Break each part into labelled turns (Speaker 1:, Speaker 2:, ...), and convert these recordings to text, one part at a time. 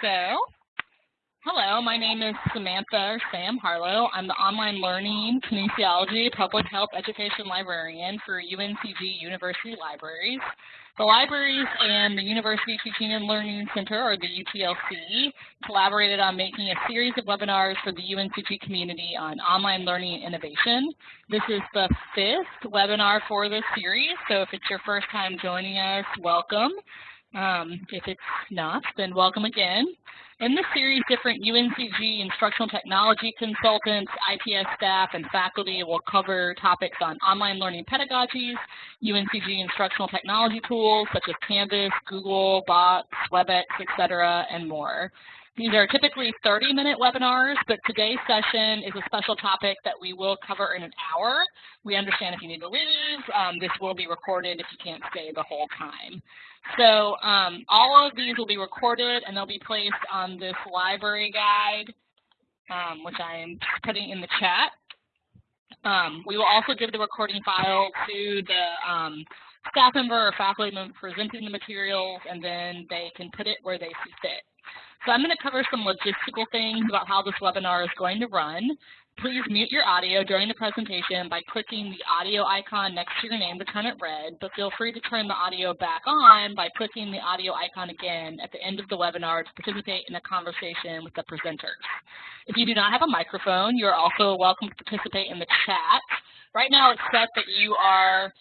Speaker 1: So, hello, my name is Samantha Sam Harlow. I'm the online learning kinesiology public health education librarian for UNCG University Libraries. The libraries and the University Teaching and Learning Center, or the UTLC, collaborated on making a series of webinars for the UNCG community on online learning innovation. This is the fifth webinar for this series, so if it's your first time joining us, welcome. Um, if it's not, then welcome again. In this series, different UNCG instructional technology consultants, IPS staff, and faculty will cover topics on online learning pedagogies, UNCG instructional technology tools such as Canvas, Google, Box, WebEx, etc., and more. These are typically 30-minute webinars, but today's session is a special topic that we will cover in an hour. We understand if you need to leave. Um, this will be recorded if you can't stay the whole time. So um, all of these will be recorded and they'll be placed on this library guide, um, which I'm putting in the chat. Um, we will also give the recording file to the um, staff member or faculty member presenting the materials, and then they can put it where they see fit. So I'm going to cover some logistical things about how this webinar is going to run. Please mute your audio during the presentation by clicking the audio icon next to your name to turn it red, but feel free to turn the audio back on by clicking the audio icon again at the end of the webinar to participate in a conversation with the presenters. If you do not have a microphone, you are also welcome to participate in the chat. Right now it's set that you are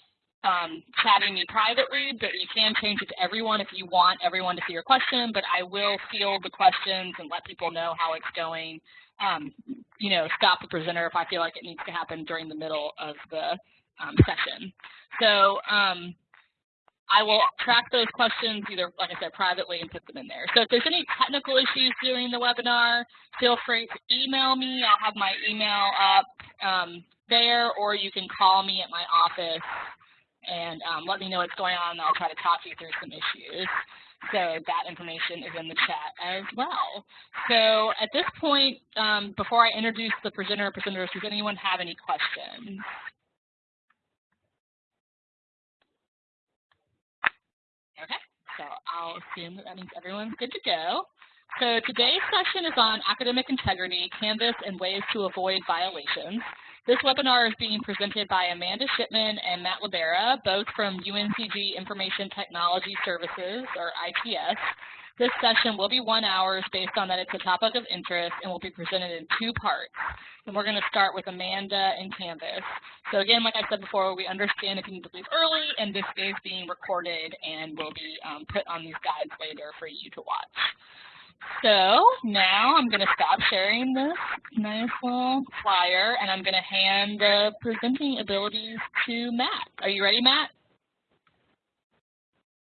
Speaker 1: um, chatting me privately, but you can change it to everyone if you want everyone to see your question, but I will field the questions and let people know how it's going um, you know, stop the presenter if I feel like it needs to happen during the middle of the um, session. So um, I will track those questions either, like I said, privately and put them in there. So if there's any technical issues during the webinar, feel free to email me. I'll have my email up um, there, or you can call me at my office and um, let me know what's going on, and I'll try to talk you through some issues. So that information is in the chat as well. So at this point, um, before I introduce the presenter or presenters, does anyone have any questions? Okay, so I'll assume that that means everyone's good to go. So today's session is on academic integrity, Canvas, and ways to avoid violations. This webinar is being presented by Amanda Shipman and Matt Libera, both from UNCG Information Technology Services, or ITS. This session will be one hour based on that it's a topic of interest and will be presented in two parts. And we're going to start with Amanda and Canvas. So again, like I said before, we understand if you need to leave early, and this is being recorded and will be um, put on these guides later for you to watch. So now I'm going to stop sharing this nice little flyer and I'm going to hand the presenting abilities to Matt. Are you ready, Matt?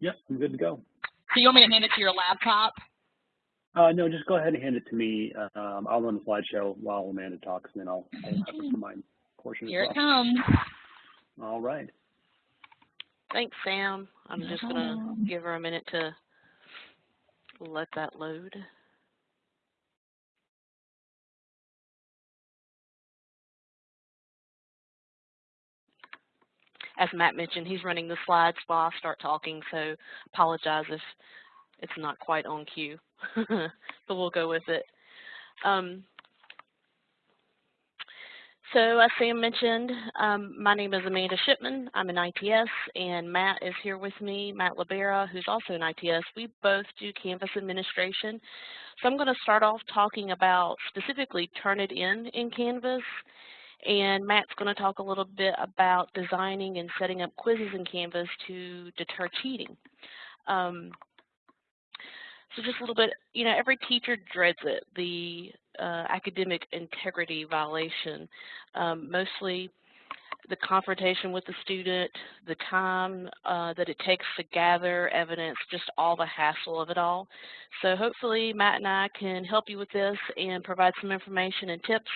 Speaker 2: Yep, I'm good to go.
Speaker 1: So you want me to hand it to your laptop?
Speaker 2: Uh, no, just go ahead and hand it to me. Um, I'll run the slideshow while Amanda talks, and then I'll, I'll have it for my portion
Speaker 1: Here
Speaker 2: as
Speaker 1: it comes.
Speaker 2: All right.
Speaker 3: Thanks, Sam. I'm just going to give her a minute to let that load. As Matt mentioned, he's running the slides while I start talking, so apologize if it's not quite on cue, but we'll go with it. Um, so as Sam mentioned, um, my name is Amanda Shipman. I'm an ITS, and Matt is here with me, Matt Libera, who's also an ITS. We both do Canvas administration. So I'm going to start off talking about specifically Turnitin in Canvas, and Matt's going to talk a little bit about designing and setting up quizzes in Canvas to deter cheating. Um, so just a little bit, you know, every teacher dreads it, the uh, academic integrity violation. Um, mostly the confrontation with the student, the time uh, that it takes to gather evidence, just all the hassle of it all. So hopefully Matt and I can help you with this and provide some information and tips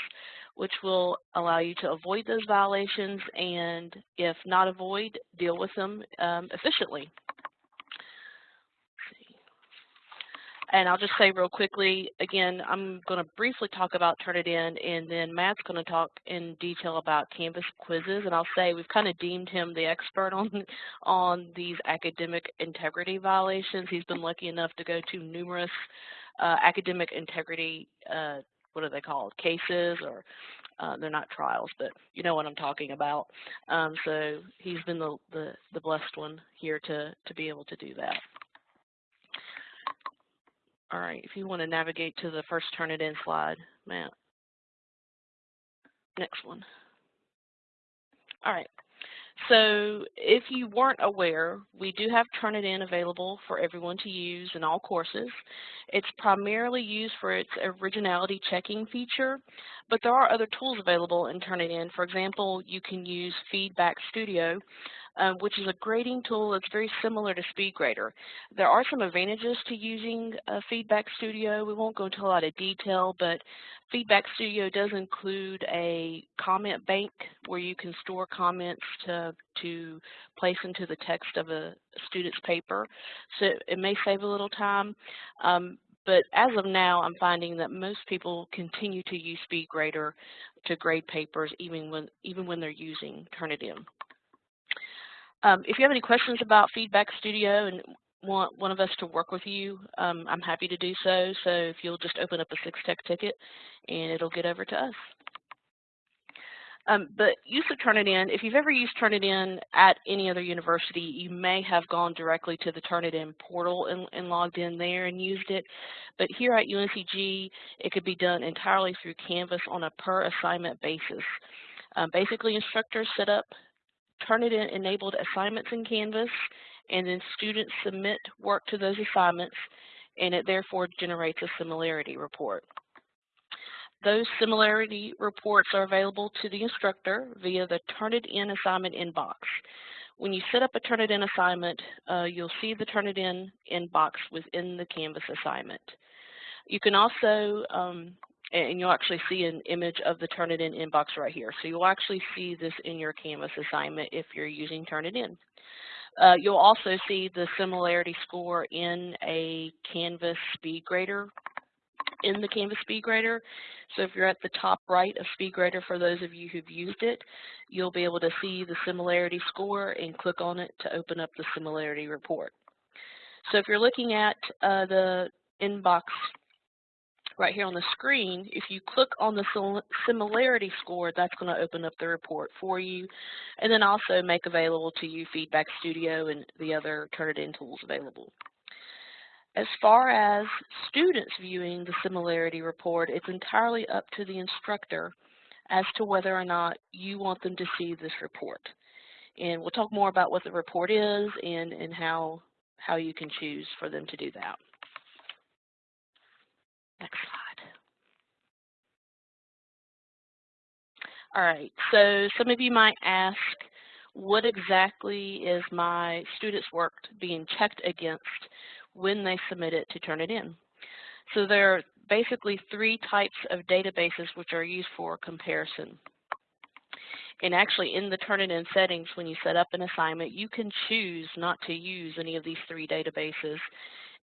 Speaker 3: which will allow you to avoid those violations and if not avoid, deal with them um, efficiently. And I'll just say real quickly, again, I'm going to briefly talk about Turnitin, and then Matt's going to talk in detail about Canvas quizzes. And I'll say we've kind of deemed him the expert on, on these academic integrity violations. He's been lucky enough to go to numerous uh, academic integrity, uh, what are they called, cases or uh, they're not trials, but you know what I'm talking about. Um, so he's been the, the, the blessed one here to, to be able to do that. All right, if you want to navigate to the first Turnitin slide, Matt. Next one. All right, so if you weren't aware, we do have Turnitin available for everyone to use in all courses. It's primarily used for its originality checking feature, but there are other tools available in Turnitin. For example, you can use Feedback Studio, um, which is a grading tool that's very similar to SpeedGrader. There are some advantages to using uh, Feedback Studio. We won't go into a lot of detail, but Feedback Studio does include a comment bank where you can store comments to, to place into the text of a student's paper. So it may save a little time. Um, but as of now, I'm finding that most people continue to use SpeedGrader to grade papers even when, even when they're using Turnitin. Um, if you have any questions about Feedback Studio and want one of us to work with you, um, I'm happy to do so. So if you'll just open up a Six-Tech ticket and it'll get over to us. Um, but use of Turnitin, if you've ever used Turnitin at any other university, you may have gone directly to the Turnitin portal and, and, logged in there and used it. But here at UNCG, it could be done entirely through Canvas on a per assignment basis. Um, basically, instructors set up Turnitin enabled assignments in Canvas, and then students submit work to those assignments, and it therefore generates a similarity report. Those similarity reports are available to the instructor via the Turnitin assignment inbox. When you set up a Turnitin assignment, uh, you'll see the Turnitin inbox within the Canvas assignment. You can also um, and you'll actually see an image of the Turnitin inbox right here. So you'll actually see this in your Canvas assignment if you're using Turnitin. Uh, you'll also see the similarity score in a Canvas SpeedGrader, in the Canvas SpeedGrader. So if you're at the top right of SpeedGrader, for those of you who've used it, you'll be able to see the similarity score and click on it to open up the similarity report. So if you're looking at uh, the inbox right here on the screen, if you click on the similarity score, that's going to open up the report for you, and then also make available to you Feedback Studio and the other Turnitin tools available. As far as students viewing the similarity report, it's entirely up to the instructor as to whether or not you want them to see this report. And we'll talk more about what the report is and, and how, how you can choose for them to do that. Oh, Slide. All right, so some of you might ask, what exactly is my student's work being checked against when they submit it to Turnitin? So there are basically three types of databases which are used for comparison. And actually in the Turnitin settings, when you set up an assignment, you can choose not to use any of these three databases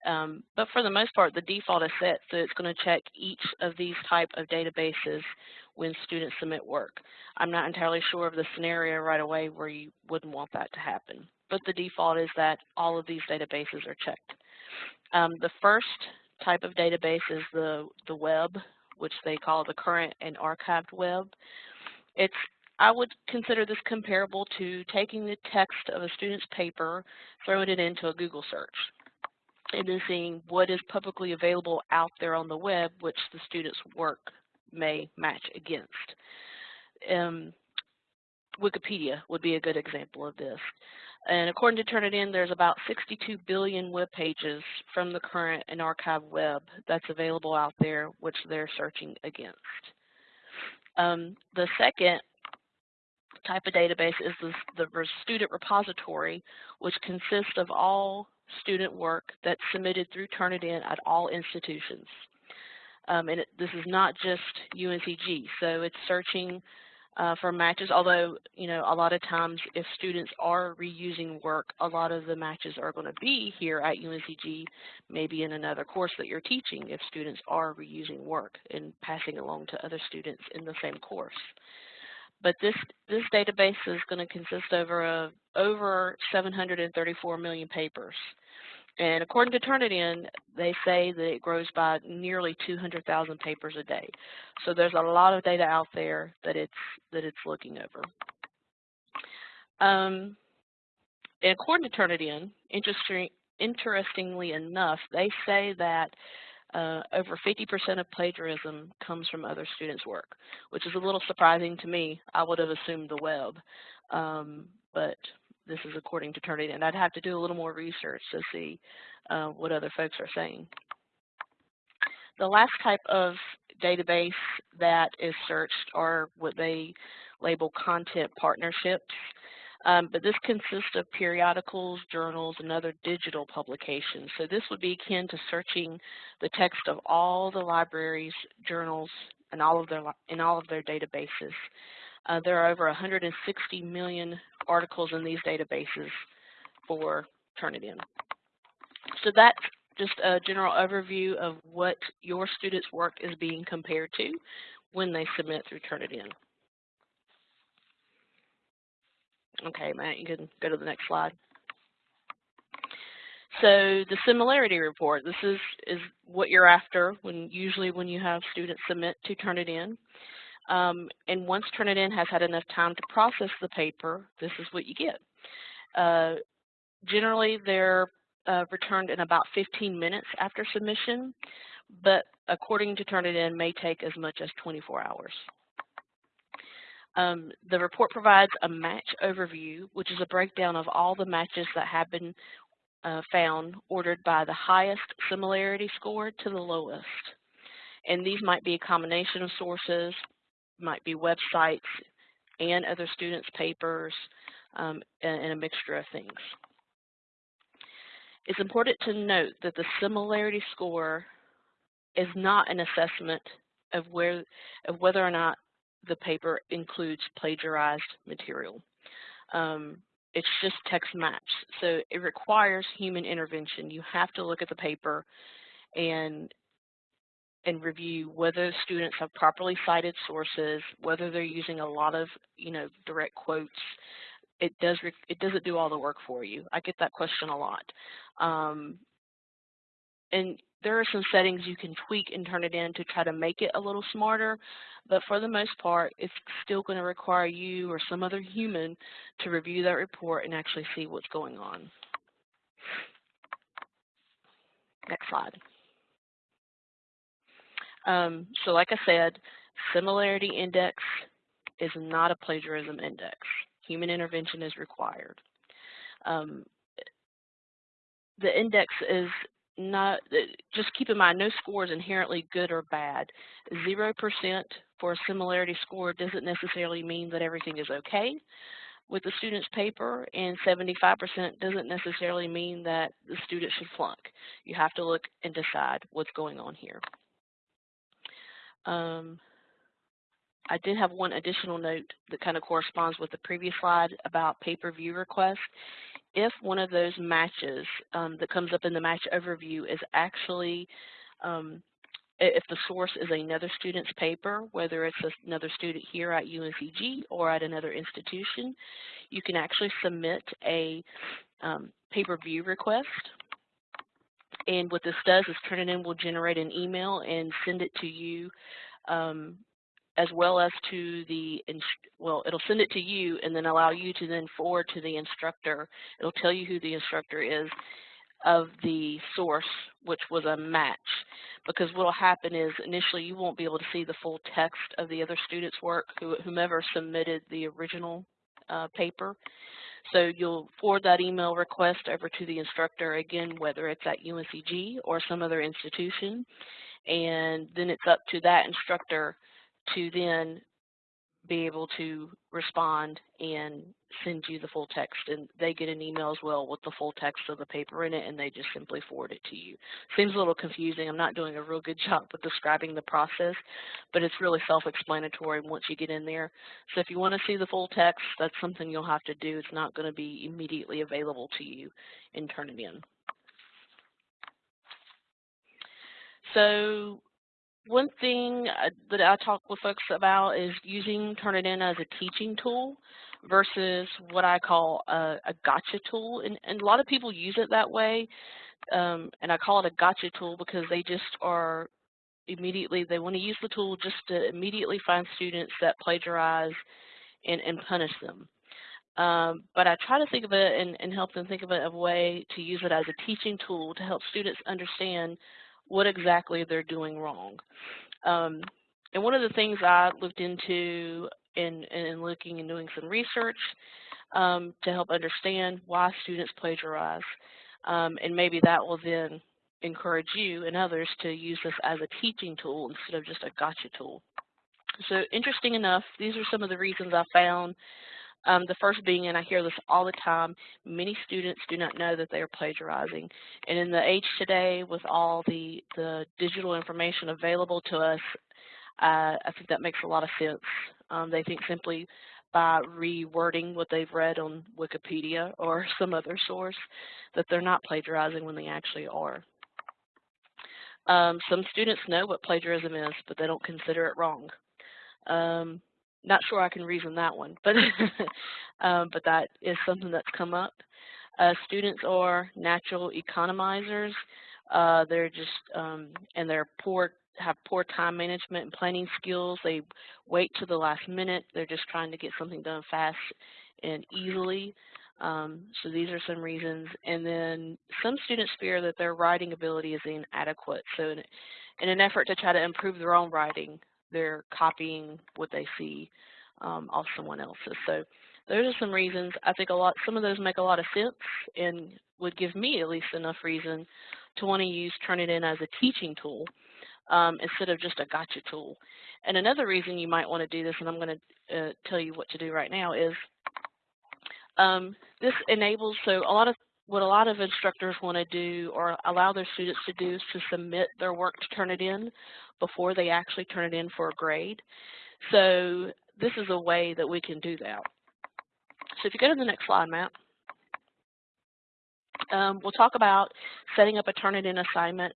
Speaker 3: um, but for the most part, the default is set, so it's going to check each of these type of databases when students submit work. I'm not entirely sure of the scenario right away where you wouldn't want that to happen, but the default is that all of these databases are checked. Um, the first type of database is the, the web, which they call the current and archived web. It's I would consider this comparable to taking the text of a student's paper, throwing it into a Google search and then seeing what is publicly available out there on the web, which the student's work may match against. Um, Wikipedia would be a good example of this. And according to Turnitin, there's about 62 billion web pages from the current and archive web that's available out there, which they're searching against. Um, the second type of database is the, the student repository, which consists of all student work that's submitted through Turnitin at all institutions. Um, and it, this is not just UNCG, so it's searching uh, for matches, although, you know, a lot of times if students are reusing work, a lot of the matches are going to be here at UNCG, maybe in another course that you're teaching if students are reusing work and passing along to other students in the same course. But this, this database is going to consist over, a, over 734 million papers. And according to Turnitin, they say that it grows by nearly 200,000 papers a day. So there's a lot of data out there that it's that it's looking over. Um, and according to Turnitin, interesting, interestingly enough, they say that uh, over 50% of plagiarism comes from other students' work, which is a little surprising to me. I would have assumed the web, um, but this is according to Turnitin. I'd have to do a little more research to see uh, what other folks are saying. The last type of database that is searched are what they label content partnerships. Um, but this consists of periodicals, journals, and other digital publications. So this would be akin to searching the text of all the libraries, journals, and all of their in all of their databases. Uh, there are over 160 million articles in these databases for Turnitin. So that's just a general overview of what your students' work is being compared to when they submit through Turnitin. Okay, Matt, you can go to the next slide. So the similarity report, this is, is what you're after when usually when you have students submit to Turnitin. Um, and once Turnitin has had enough time to process the paper, this is what you get. Uh, generally, they're uh, returned in about 15 minutes after submission, but according to Turnitin, may take as much as 24 hours. Um, the report provides a match overview, which is a breakdown of all the matches that have been uh, found ordered by the highest similarity score to the lowest. And these might be a combination of sources, might be websites and other students' papers, um, and, and a mixture of things. It's important to note that the similarity score is not an assessment of where of whether or not the paper includes plagiarized material. Um, it's just text match. So it requires human intervention. You have to look at the paper and and review whether students have properly cited sources, whether they're using a lot of, you know, direct quotes. It does it doesn't do all the work for you. I get that question a lot. Um, and there are some settings you can tweak and Turnitin to try to make it a little smarter, but for the most part, it's still going to require you or some other human to review that report and actually see what's going on. Next slide. Um, so like I said, similarity index is not a plagiarism index. Human intervention is required. Um, the index is not, just keep in mind, no score is inherently good or bad. 0% for a similarity score doesn't necessarily mean that everything is okay with the student's paper, and 75% doesn't necessarily mean that the student should flunk. You have to look and decide what's going on here. Um, I did have one additional note that kind of corresponds with the previous slide about paper view request if one of those matches um, that comes up in the match overview is actually, um, if the source is another student's paper, whether it's another student here at UNCG or at another institution, you can actually submit a um, paper view request. And what this does is Turnitin will generate an email and send it to you um, as well as to the, well, it'll send it to you and then allow you to then forward to the instructor. It'll tell you who the instructor is of the source, which was a match. Because what will happen is initially you won't be able to see the full text of the other student's work, whomever submitted the original uh, paper. So you'll forward that email request over to the instructor, again, whether it's at UNCG or some other institution. And then it's up to that instructor to then be able to respond and send you the full text and they get an email as well with the full text of the paper in it and they just simply forward it to you. Seems a little confusing. I'm not doing a real good job with describing the process, but it's really self-explanatory once you get in there. So if you want to see the full text, that's something you'll have to do. It's not going to be immediately available to you in. So one thing uh, that I talk with folks about is using Turnitin as a teaching tool versus what I call a, a gotcha tool. And, and, a lot of people use it that way. Um, and I call it a gotcha tool because they just are immediately, they want to use the tool just to immediately find students that plagiarize and, and punish them. Um, but I try to think of it and, and help them think of it as a way to use it as a teaching tool to help students understand what exactly they're doing wrong. Um, and one of the things I looked into in, in looking and doing some research um, to help understand why students plagiarize. Um, and maybe that will then encourage you and others to use this as a teaching tool instead of just a gotcha tool. So interesting enough, these are some of the reasons I found um, the first being, and I hear this all the time, many students do not know that they are plagiarizing. And in the age today, with all the, the digital information available to us, uh, I think that makes a lot of sense. Um, they think simply by rewording what they've read on Wikipedia or some other source that they're not plagiarizing when they actually are. Um, some students know what plagiarism is, but they don't consider it wrong. Um, not sure I can reason that one, but um, but that is something that's come up. Uh, students are natural economizers. Uh, they're just um, and they're poor have poor time management and planning skills. They wait to the last minute. They're just trying to get something done fast and easily. Um, so these are some reasons. And then some students fear that their writing ability is inadequate. So in, in an effort to try to improve their own writing, they're copying what they see um, off someone else's. So those are some reasons. I think a lot, some of those make a lot of sense and would give me at least enough reason to want to use Turnitin as a teaching tool um, instead of just a gotcha tool. And another reason you might want to do this, and I'm going to uh, tell you what to do right now, is um, this enables, so a lot of what a lot of instructors want to do or allow their students to do is to submit their work to Turnitin before they actually turn it in for a grade. So this is a way that we can do that. So if you go to the next slide, Matt, um, we'll talk about setting up a Turnitin assignment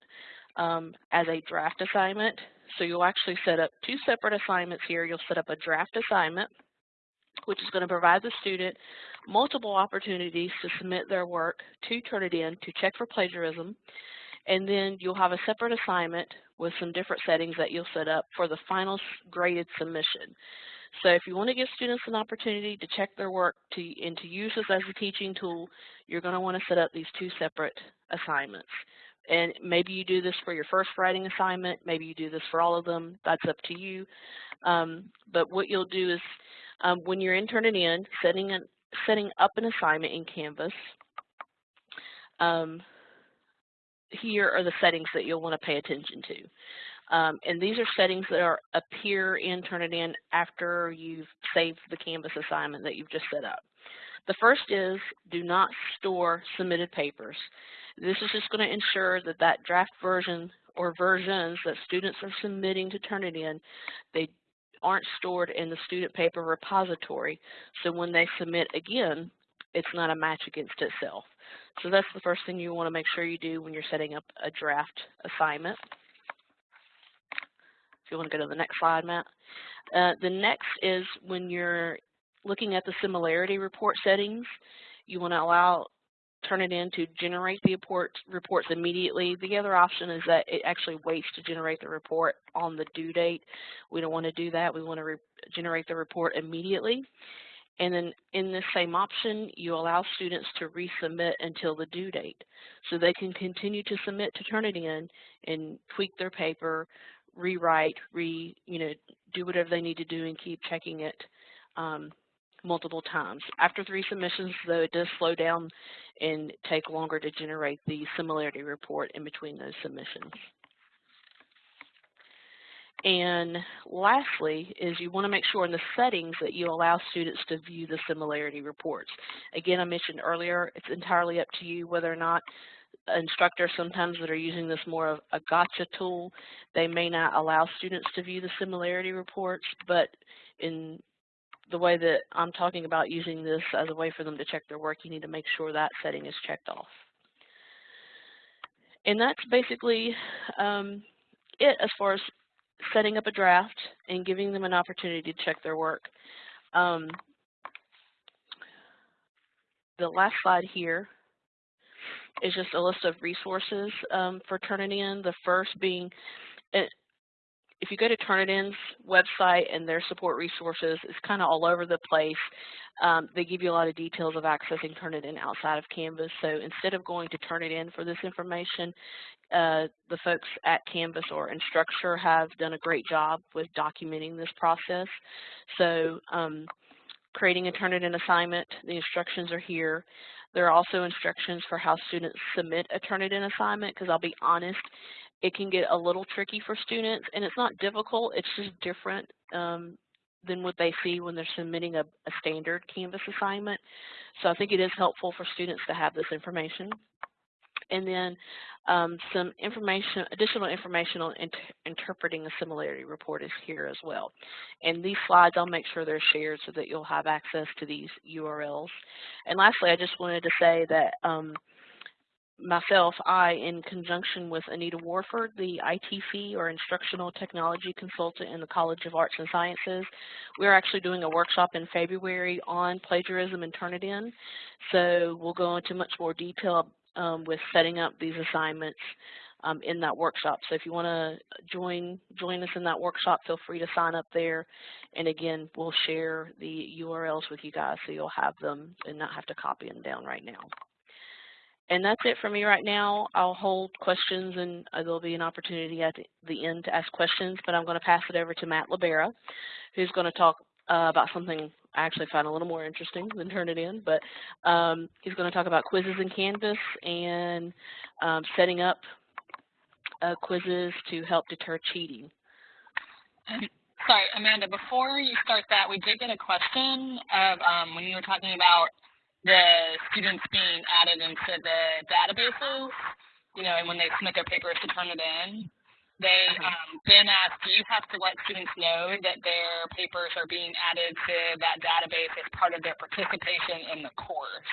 Speaker 3: um, as a draft assignment. So you'll actually set up two separate assignments here. You'll set up a draft assignment, which is going to provide the student multiple opportunities to submit their work to Turnitin to check for plagiarism. And then you'll have a separate assignment with some different settings that you'll set up for the final graded submission. So if you want to give students an opportunity to check their work to, and to use this as a teaching tool, you're going to want to set up these two separate assignments. And maybe you do this for your first writing assignment, maybe you do this for all of them, that's up to you. Um, but what you'll do is um, when you're in Turnitin, setting, an, setting up an assignment in Canvas, um, here are the settings that you'll want to pay attention to. Um, and these are settings that are appear in Turnitin after you've saved the Canvas assignment that you've just set up. The first is do not store submitted papers. This is just going to ensure that that draft version or versions that students are submitting to Turnitin, they aren't stored in the student paper repository. So when they submit again, it's not a match against itself. So that's the first thing you want to make sure you do when you're setting up a draft assignment. If you want to go to the next slide, Matt. Uh, the next is when you're looking at the similarity report settings, you want to allow Turnitin to generate the report, reports immediately. The other option is that it actually waits to generate the report on the due date. We don't want to do that. We want to generate the report immediately. And then in this same option, you allow students to resubmit until the due date. So they can continue to submit to Turnitin and tweak their paper, rewrite, re, you know, do whatever they need to do and keep checking it um, multiple times. After three submissions, though, it does slow down and take longer to generate the similarity report in between those submissions. And lastly is you want to make sure in the settings that you allow students to view the similarity reports. Again, I mentioned earlier, it's entirely up to you whether or not instructors sometimes that are using this more of a gotcha tool, they may not allow students to view the similarity reports, but in the way that I'm talking about using this as a way for them to check their work, you need to make sure that setting is checked off. And that's basically um, it as far as setting up a draft and giving them an opportunity to check their work. Um, the last slide here is just a list of resources um, for Turnitin. The first being, if you go to Turnitin's website and their support resources, it's kind of all over the place. Um, they give you a lot of details of accessing Turnitin outside of Canvas. So instead of going to Turnitin for this information, uh, the folks at Canvas or Instructure have done a great job with documenting this process. So um, creating a Turnitin assignment, the instructions are here. There are also instructions for how students submit a Turnitin assignment because I'll be honest, it can get a little tricky for students and it's not difficult, it's just different um, than what they see when they're submitting a, a standard Canvas assignment. So I think it is helpful for students to have this information and then um, some information, additional information on inter interpreting a similarity report is here as well. And these slides, I'll make sure they're shared so that you'll have access to these URLs. And lastly, I just wanted to say that um, myself, I, in conjunction with Anita Warford, the ITC or Instructional Technology Consultant in the College of Arts and Sciences, we're actually doing a workshop in February on plagiarism and Turnitin. So we'll go into much more detail um, with setting up these assignments um, in that workshop. So if you want to join join us in that workshop, feel free to sign up there. And again, we'll share the URLs with you guys so you'll have them and not have to copy them down right now. And that's it for me right now. I'll hold questions and uh, there'll be an opportunity at the, end to ask questions, but I'm going to pass it over to Matt Libera, who's going to talk uh, about something I actually find a little more interesting than Turnitin, but um, he's going to talk about quizzes in Canvas and um, setting up uh, quizzes to help deter cheating.
Speaker 1: Sorry, Amanda, before you start that, we did get a question of um, when you were talking about the students being added into the databases, you know, and when they submit their papers to Turnitin. They um, then ask, do you have to let students know that their papers are being added to that database as part of their participation in the course?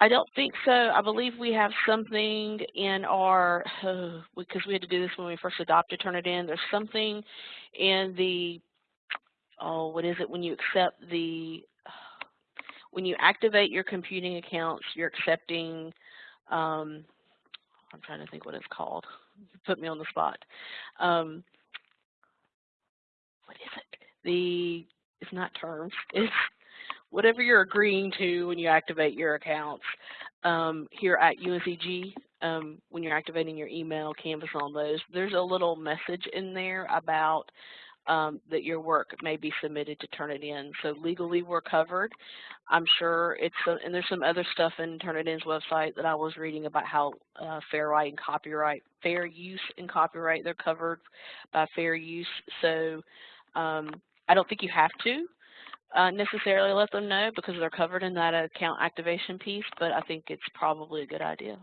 Speaker 3: I don't think so. I believe we have something in our, uh, because we had to do this when we first adopted Turnitin, there's something in the, oh, what is it, when you accept the, when you activate your computing accounts, you're accepting, um, I'm trying to think what it's called. Put me on the spot. Um, what is it? The it's not terms. It's whatever you're agreeing to when you activate your accounts. Um, here at UNCG, um, when you're activating your email, Canvas on those, there's a little message in there about um, that your work may be submitted to Turnitin. So legally we're covered. I'm sure it's, a, and there's some other stuff in Turnitin's website that I was reading about how uh, fair right and copyright, fair use and copyright, they're covered by fair use. So um, I don't think you have to uh, necessarily let them know because they're covered in that account activation piece, but I think it's probably a good idea.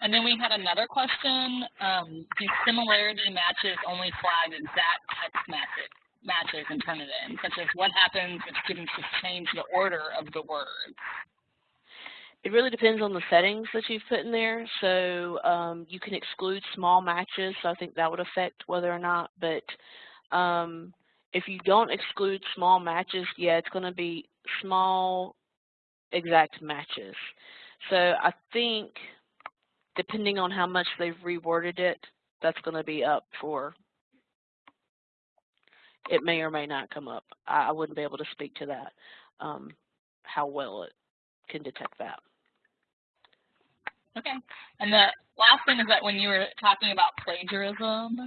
Speaker 1: And then we had another question, um, do similarity matches only flag exact text matches, matches and turn it in, such as what happens if students just change the order of the words?
Speaker 3: It really depends on the settings that you've put in there. So um, you can exclude small matches, so I think that would affect whether or not, but um, if you don't exclude small matches, yeah, it's going to be small exact matches. So I think depending on how much they've reworded it, that's going to be up for, it may or may not come up. I, I wouldn't be able to speak to that, um, how well it can detect that.
Speaker 1: Okay. And the last thing is that when you were talking about plagiarism,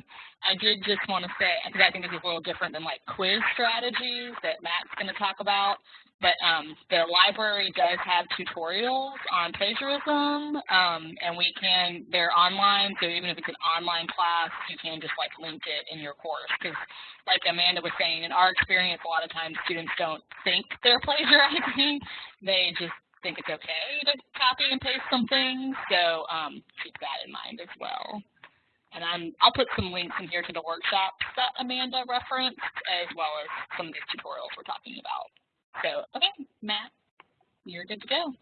Speaker 1: I did just want to say, because I think this is a little different than like quiz strategies that Matt's going to talk about, but um, the library does have tutorials on plagiarism, um, and we can, they're online, so even if it's an online class, you can just like link it in your course, because like Amanda was saying, in our experience, a lot of times students don't think they're plagiarizing, they just think it's okay to copy and paste some things, so um, keep that in mind as well. And I'm, I'll put some links in here to the workshops that Amanda referenced, as well as some of these tutorials we're talking about. So, okay, Matt, you're good to go.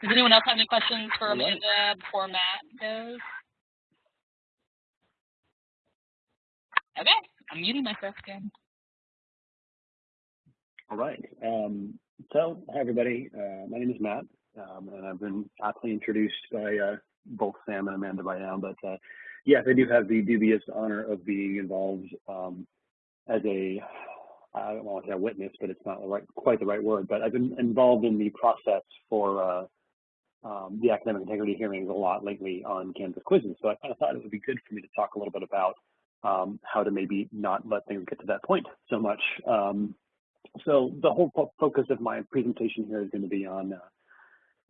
Speaker 1: Does anyone else have any questions for Amanda before Matt goes? Okay, I'm muting myself again.
Speaker 2: All right. Um, so, hi everybody. Uh, my name is Matt, um, and I've been aptly introduced by uh, both Sam and Amanda by now. But uh, yes, I do have the dubious honor of being involved um, as a I don't want to say witness, but it's not the right, quite the right word. But I've been involved in the process for uh, um, the academic integrity hearings a lot lately on Canvas quizzes. So I kind of thought it would be good for me to talk a little bit about um, how to maybe not let things get to that point so much. So the whole fo focus of my presentation here is going to be on uh,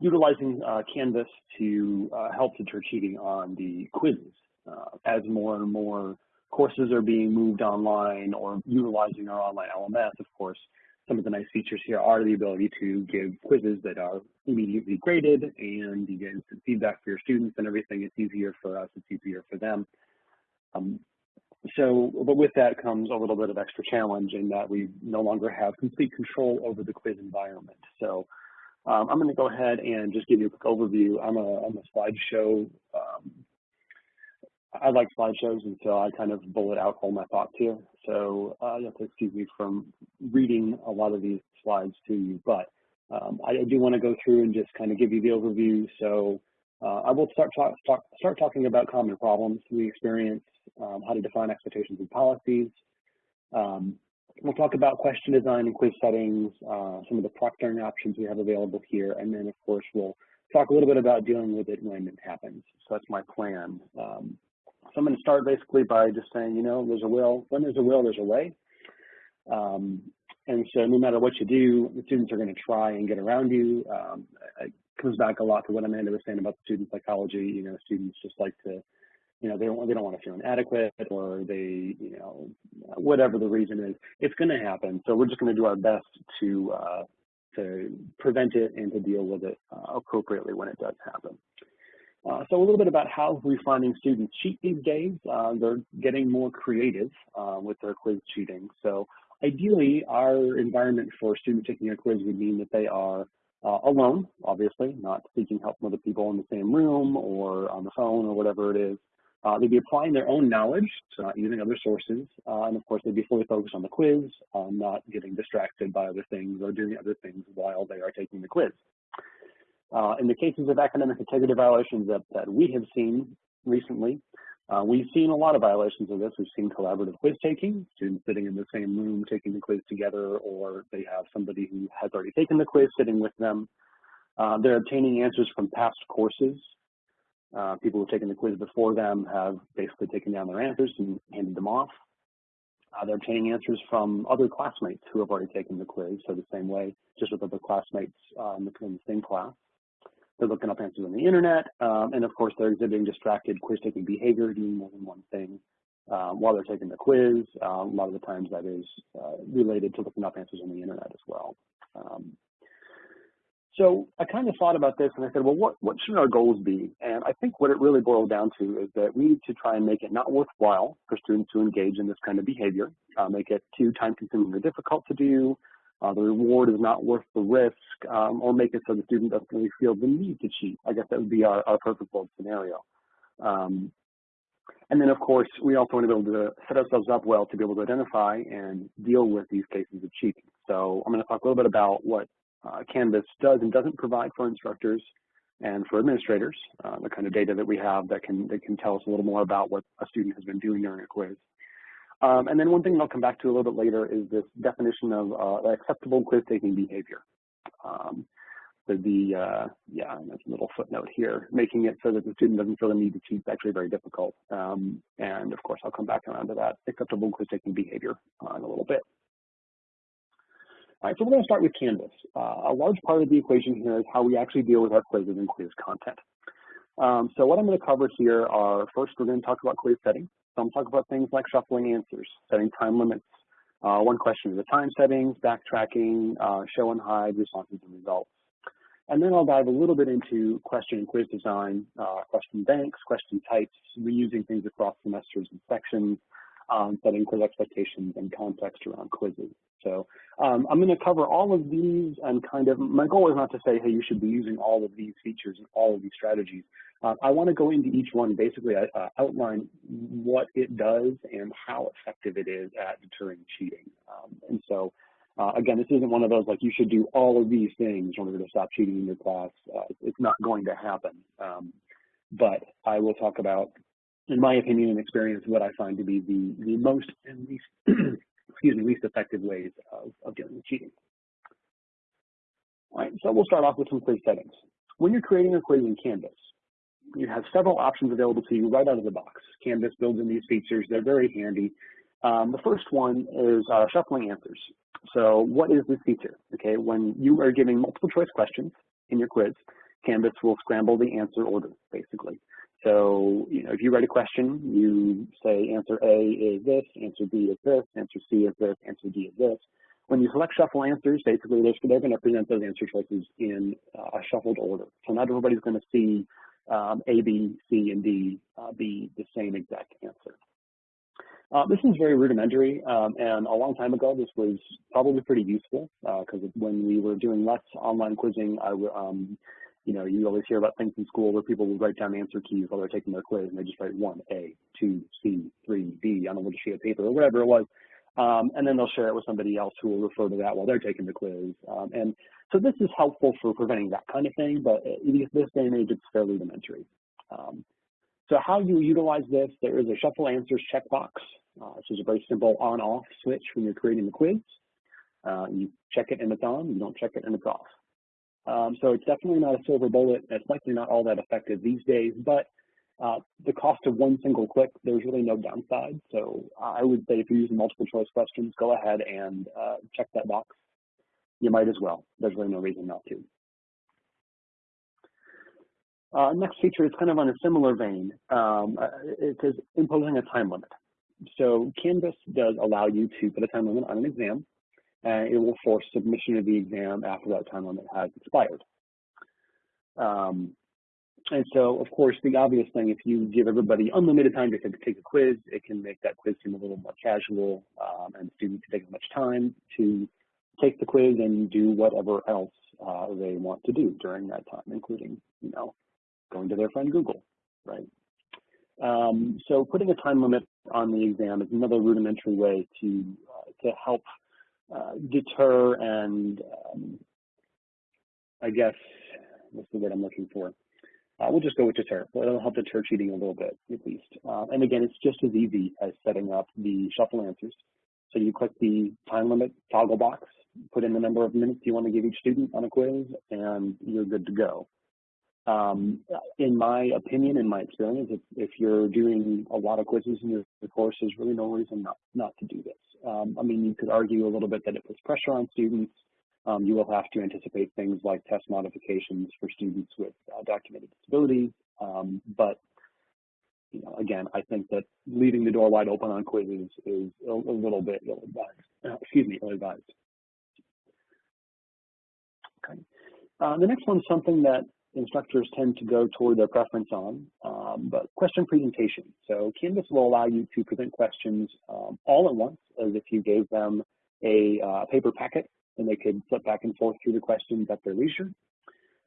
Speaker 2: utilizing uh, Canvas to uh, help deter cheating on the quizzes. Uh, as more and more courses are being moved online or utilizing our online LMS, of course, some of the nice features here are the ability to give quizzes that are immediately graded and you get instant feedback for your students and everything. It's easier for us, it's easier for them. Um, so, but with that comes a little bit of extra challenge in that we no longer have complete control over the quiz environment. So um, I'm going to go ahead and just give you a quick overview. I'm a, I'm a slideshow. Um, I like slideshows, and so I kind of bullet out all my thoughts here. So uh, you have to excuse me from reading a lot of these slides to you, but um, I do want to go through and just kind of give you the overview. So uh, I will start, talk, talk, start talking about common problems we experience um, how to define expectations and policies. Um, we'll talk about question design and quiz settings, uh, some of the proctoring options we have available here, and then of course we'll talk a little bit about dealing with it when it happens. So that's my plan. Um, so I'm going to start basically by just saying, you know, there's a will. When there's a will, there's a way. Um, and so no matter what you do, the students are going to try and get around you. Um, it comes back a lot to what Amanda was saying about student psychology. You know, students just like to you know, they don't, they don't want to feel inadequate or they, you know, whatever the reason is, it's going to happen. So we're just going to do our best to, uh, to prevent it and to deal with it uh, appropriately when it does happen. Uh, so a little bit about how we're finding students cheat these days. Uh, they're getting more creative uh, with their quiz cheating. So ideally, our environment for students taking a quiz would mean that they are uh, alone, obviously, not seeking help from other people in the same room or on the phone or whatever it is. Uh, they'd be applying their own knowledge, so not using other sources, uh, and of course they'd be fully focused on the quiz, um, not getting distracted by other things or doing other things while they are taking the quiz. Uh, in the cases of academic integrity violations that, that we have seen recently, uh, we've seen a lot of violations of this. We've seen collaborative quiz taking, students sitting in the same room taking the quiz together, or they have somebody who has already taken the quiz sitting with them. Uh, they're obtaining answers from past courses uh, people who've taken the quiz before them have basically taken down their answers and handed them off. Uh, they're obtaining answers from other classmates who have already taken the quiz, so the same way, just with other classmates uh, in, the, in, the, same class. They're looking up answers on the internet, um, and of course, they're exhibiting distracted quiz-taking behavior, doing more than one thing uh, while they're taking the quiz. Uh, a lot of the times that is uh, related to looking up answers on the internet as well. Um, so I kind of thought about this and I said, well, what, what should our goals be? And I think what it really boiled down to is that we need to try and make it not worthwhile for students to engage in this kind of behavior, uh, make it too time consuming or difficult to do, uh, the reward is not worth the risk, um, or make it so the student doesn't really feel the need to cheat. I guess that would be our, our perfect world scenario. Um, and then, of course, we also want to be able to set ourselves up well to be able to identify and deal with these cases of cheating. So I'm going to talk a little bit about what uh, Canvas does and doesn't provide for instructors and for administrators, uh, the kind of data that we have that can, that can tell us a little more about what a student has been doing during a quiz. Um, and then one thing I'll come back to a little bit later is this definition of uh, acceptable quiz-taking behavior. Um, the, the uh, yeah, there's a little footnote here, making it so that the student doesn't feel the need to cheat is actually very difficult. Um, and of course, I'll come back around to that acceptable quiz taking behavior uh, in a little bit. All right, so we're going to start with Canvas. Uh, a large part of the equation here is how we actually deal with our quizzes and quiz content. Um, so what I'm going to cover here are, first, we're going to talk about quiz setting. So I'm going to talk about things like shuffling answers, setting time limits, uh, one question at a time settings, backtracking, uh, show and hide, responses and results. And then I'll dive a little bit into question and quiz design, uh, question banks, question types, reusing things across semesters and sections, um, setting quiz expectations and context around quizzes. So um, I'm going to cover all of these and kind of, my goal is not to say, hey, you should be using all of these features and all of these strategies. Uh, I want to go into each one, basically uh, outline what it does and how effective it is at deterring cheating. Um, and so, uh, again, this isn't one of those like you should do all of these things in order to stop cheating in your class. Uh, it's not going to happen. Um, but I will talk about, in my opinion and experience, what I find to be the, the most and least, excuse me, least effective ways of, of dealing with cheating. All right, so we'll start off with some quiz settings. When you're creating a quiz in Canvas, you have several options available to you right out of the box. Canvas builds in these features. They're very handy. Um, the first one is uh, shuffling answers. So what is this feature? Okay, when you are giving multiple choice questions in your quiz, Canvas will scramble the answer order, basically. So, you know, if you write a question, you say answer A is this, answer B is this, answer C is this, answer D is this. When you select shuffle answers, basically they're, going to present those answer choices in uh, a shuffled order. So not everybody's going to see um, A, B, C, and D uh, be the same exact answer. Uh, this is very rudimentary, um, and a long time ago, this was probably pretty useful because uh, when we were doing less online quizzing, I, um, you know, you always hear about things in school where people will write down answer keys while they're taking their quiz, and they just write one, A, two, C, three, D, on a little sheet of paper or whatever it was. Um, and then they'll share it with somebody else who will refer to that while they're taking the quiz. Um, and so this is helpful for preventing that kind of thing, but in this day and age, it's fairly rudimentary. Um, so how you utilize this, there is a shuffle answers checkbox. Uh, which is a very simple on-off switch when you're creating the quiz. Uh, you check it and it's on, you don't check it and it's off. Um, so it's definitely not a silver bullet. It's likely not all that effective these days, but uh, the cost of one single click, there's really no downside. So I would say if you're using multiple choice questions, go ahead and uh, check that box. You might as well. There's really no reason not to. Uh, next feature is kind of on a similar vein. Um, uh, it says imposing a time limit. So Canvas does allow you to put a time limit on an exam, and it will force submission of the exam after that time limit has expired. Um, and so, of course, the obvious thing, if you give everybody unlimited time to take a quiz, it can make that quiz seem a little more casual, um, and students can take as much time to take the quiz and do whatever else uh, they want to do during that time, including, you know, going to their friend Google, right? Um, so putting a time limit on the exam is another rudimentary way to uh, to help uh, deter and um, I guess what's the word I'm looking for? Uh, we'll just go with deter. It'll help deter cheating a little bit, at least. Uh, and again, it's just as easy as setting up the shuffle answers. So you click the time limit toggle box, put in the number of minutes you want to give each student on a quiz, and you're good to go. Um, in my opinion, in my experience, if, if, you're doing a lot of quizzes in your course, there's really no reason not, not to do this. Um, I mean, you could argue a little bit that it puts pressure on students. Um, you will have to anticipate things like test modifications for students with uh, documented disabilities. Um, but, you know, again, I think that leaving the door wide open on quizzes is a, a little bit ill-advised. Uh, excuse me, ill-advised. Okay. Uh, the next one is something that instructors tend to go toward their preference on, um, but question presentation. So Canvas will allow you to present questions um, all at once as if you gave them a uh, paper packet and they could flip back and forth through the questions at their leisure.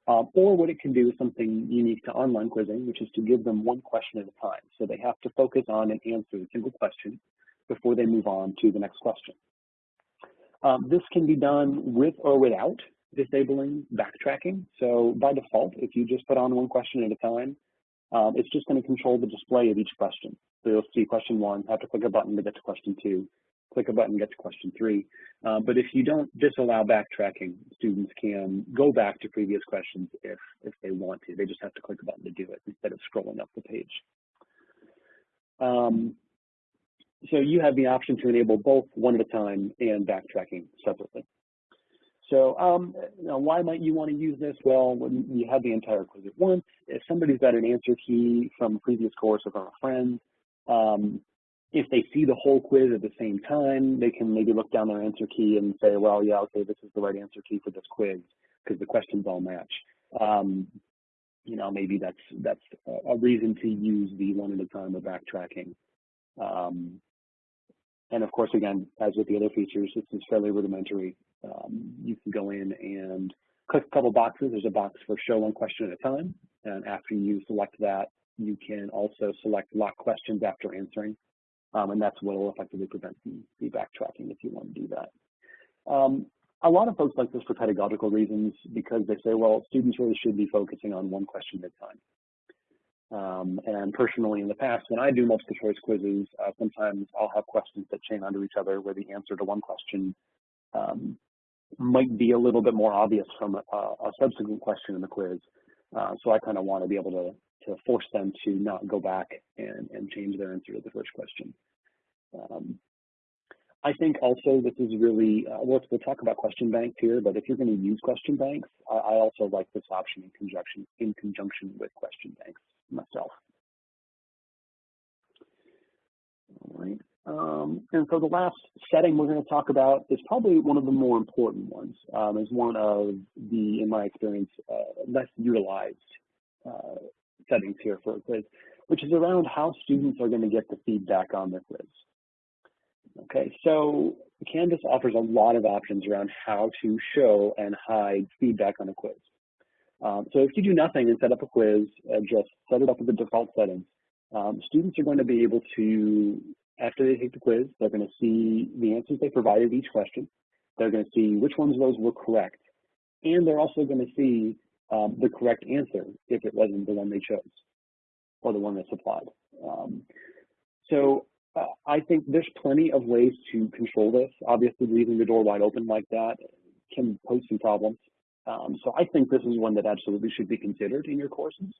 Speaker 2: Um, or what it can do is something unique to online quizzing, which is to give them one question at a time. So they have to focus on and answer a single question before they move on to the next question. Um, this can be done with or without disabling backtracking. So by default, if you just put on one question at a time, um, it's just going to control the display of each question. So you'll see question one, have to click a button to get to question two, click a button, to get to question three. Uh, but if you don't disallow backtracking, students can go back to previous questions if, if they want to. They just have to click a button to do it instead of scrolling up the page. Um, so you have the option to enable both one at a time and backtracking separately. So um, why might you want to use this? Well, when you have the entire quiz at once, if somebody's got an answer key from a previous course or from a friend, um, if they see the whole quiz at the same time, they can maybe look down their answer key and say, well, yeah, okay, this is the right answer key for this quiz because the questions all match. Um, you know, maybe that's that's a reason to use the one at a time of backtracking. Um, and of course, again, as with the other features, this is fairly rudimentary. Um, you can go in and click a couple boxes. There's a box for show one question at a time. And after you select that, you can also select lock questions after answering. Um, and that's what will effectively prevent the, the, backtracking if you want to do that. Um, a lot of folks like this for pedagogical reasons because they say, well, students really should be focusing on one question at a time. Um, and personally, in the past, when I do multiple choice quizzes, uh, sometimes I'll have questions that chain onto each other where the answer to one question um, might be a little bit more obvious from a, a subsequent question in the quiz. Uh, so I kind of want to be able to, to force them to not go back and, and change their answer to the first question. Um, I think also this is really, uh, we'll, we'll talk about question banks here, but if you're going to use question banks, I, I also like this option in conjunction, in conjunction with question banks myself. All right. Um, and so the last setting we're going to talk about is probably one of the more important ones. Um, is one of the, in my experience, uh, less utilized uh, settings here for a quiz, which is around how students are going to get the feedback on their quiz. Okay, so Canvas offers a lot of options around how to show and hide feedback on a quiz. Um, so if you do nothing and set up a quiz, uh, just set it up with the default settings, um, students are going to be able to, after they take the quiz, they're going to see the answers they provided each question. They're going to see which ones of those were correct. And they're also going to see um, the correct answer if it wasn't the one they chose or the one that's applied. Um, so uh, I think there's plenty of ways to control this. Obviously, leaving the door wide open like that can pose some problems. Um, so I think this is one that absolutely should be considered in your courses.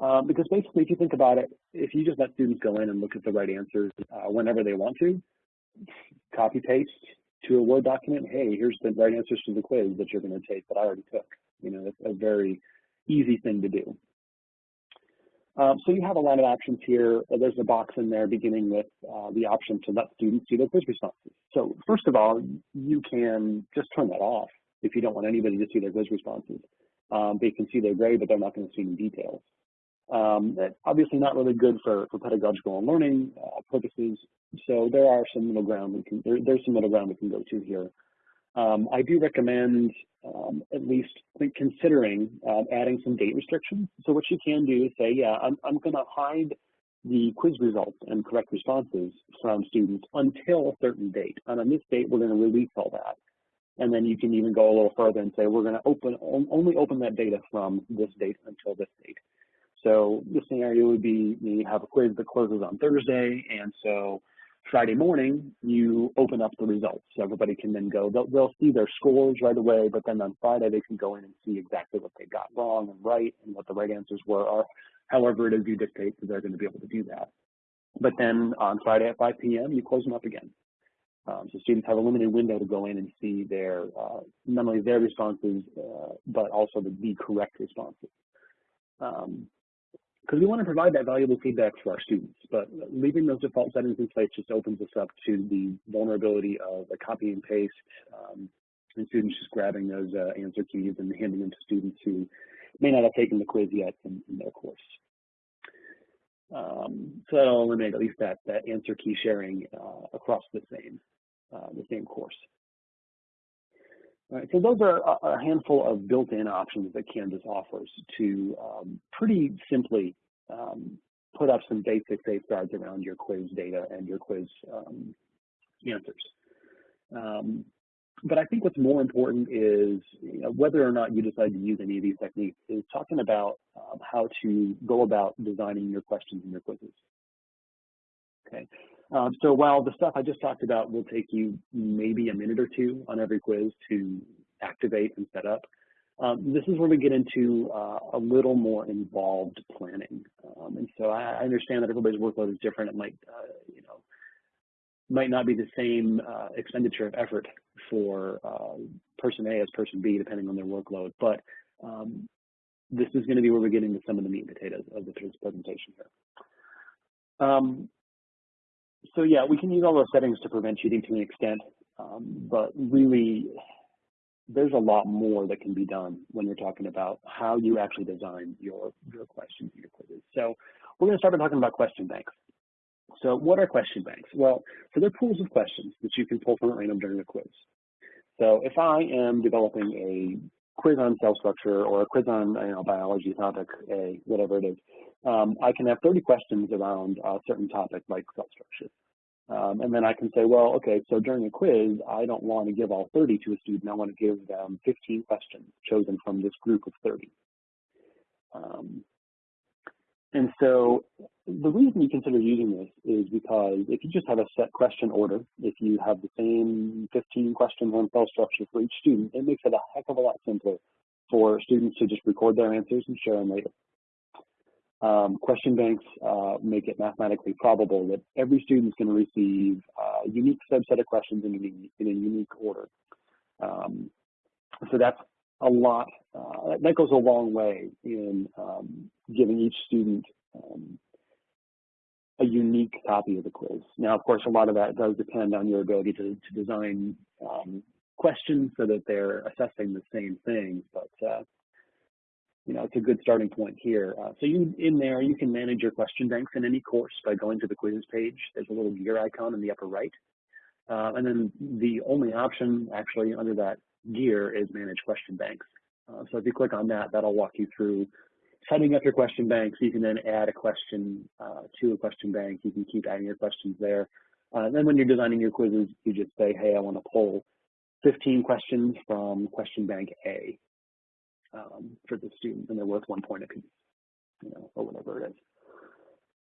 Speaker 2: Uh, because basically, if you think about it, if you just let students go in and look at the right answers uh, whenever they want to, copy paste to a Word document, hey, here's the right answers to the quiz that you're going to take that I already took. You know, it's a very easy thing to do. Um, so you have a lot of options here. There's a box in there beginning with uh, the option to let students see their quiz responses. So first of all, you can just turn that off if you don't want anybody to see their quiz responses. Um, they can see their grade, but they're not going to see any details. Um, obviously not really good for, for pedagogical and learning uh, purposes. So there are some middle ground we can, there, there's some middle ground we can go to here. Um, I do recommend um, at least considering uh, adding some date restrictions. So what you can do is say, yeah, I'm, I'm going to hide the quiz results and correct responses from students until a certain date. And on this date, we're going to release all that. And then you can even go a little further and say, we're going to open only open that data from this date until this date. So the scenario would be you have a quiz that closes on Thursday, and so Friday morning you open up the results. So everybody can then go, they'll, they'll see their scores right away, but then on Friday they can go in and see exactly what they got wrong and right and what the right answers were, or however it is you dictate that they're going to be able to do that. But then on Friday at 5 p.m., you close them up again. Um, so students have a limited window to go in and see their uh, not only their responses, uh, but also the, the correct responses. Because we want to provide that valuable feedback for our students, but leaving those default settings in place just opens us up to the vulnerability of a copy and paste um, and students just grabbing those uh, answer keys and handing them to students who may not have taken the quiz yet in, in their course. Um, so that'll eliminate at least that, that answer key sharing uh, across the same uh, the same course. Right, so those are a, handful of built-in options that Canvas offers to um, pretty simply um, put up some basic safeguards around your quiz data and your quiz um, answers. Um, but I think what's more important is you know, whether or not you decide to use any of these techniques is talking about um, how to go about designing your questions and your quizzes. Okay, Um, so while the stuff I just talked about will take you maybe a minute or two on every quiz to activate and set up, um, this is where we get into uh, a little more involved planning. Um, and so I, I, understand that everybody's workload is different. It might, uh, you know, might not be the same uh, expenditure of effort for uh, person A as person B, depending on their workload. But um, this is going to be where we're getting to some of the meat and potatoes of this presentation here. Um, so yeah, we can use all those settings to prevent cheating to an extent, um, but really there's a lot more that can be done when you're talking about how you actually design your, your questions and your quizzes. So we're going to start by talking about question banks. So what are question banks? Well, so they're pools of questions that you can pull from at random during a quiz. So if I am developing a quiz on cell structure or a quiz on you know, biology topic A, whatever it is, um, I can have 30 questions around a certain topic like cell structure. Um, and then I can say, well, okay, so during a quiz, I don't want to give all 30 to a student. I want to give them 15 questions chosen from this group of 30. Um, and so the reason you consider using this is because if you just have a set question order, if you have the same 15 questions on cell structure for each student, it makes it a heck of a lot simpler for students to just record their answers and share them later. Um, question banks uh, make it mathematically probable that every student is going to receive a unique subset of questions in a, in a unique order. Um, so that's a lot, uh, that goes a long way in um, giving each student um, a unique copy of the quiz. Now, of course, a lot of that does depend on your ability to, to design um, questions so that they're assessing the same thing, but uh, you know, it's a good starting point here. Uh, so you in there, you can manage your question banks in any course by going to the quizzes page. There's a little gear icon in the upper right. Uh, and then the only option actually under that gear is manage question banks. Uh, so if you click on that, that'll walk you through setting up your question banks. You can then add a question uh, to a question bank. You can keep adding your questions there. Uh, then when you're designing your quizzes, you just say, hey, I want to pull 15 questions from question bank A um, for the student, and they're worth one point apiece, you know, or whatever it is.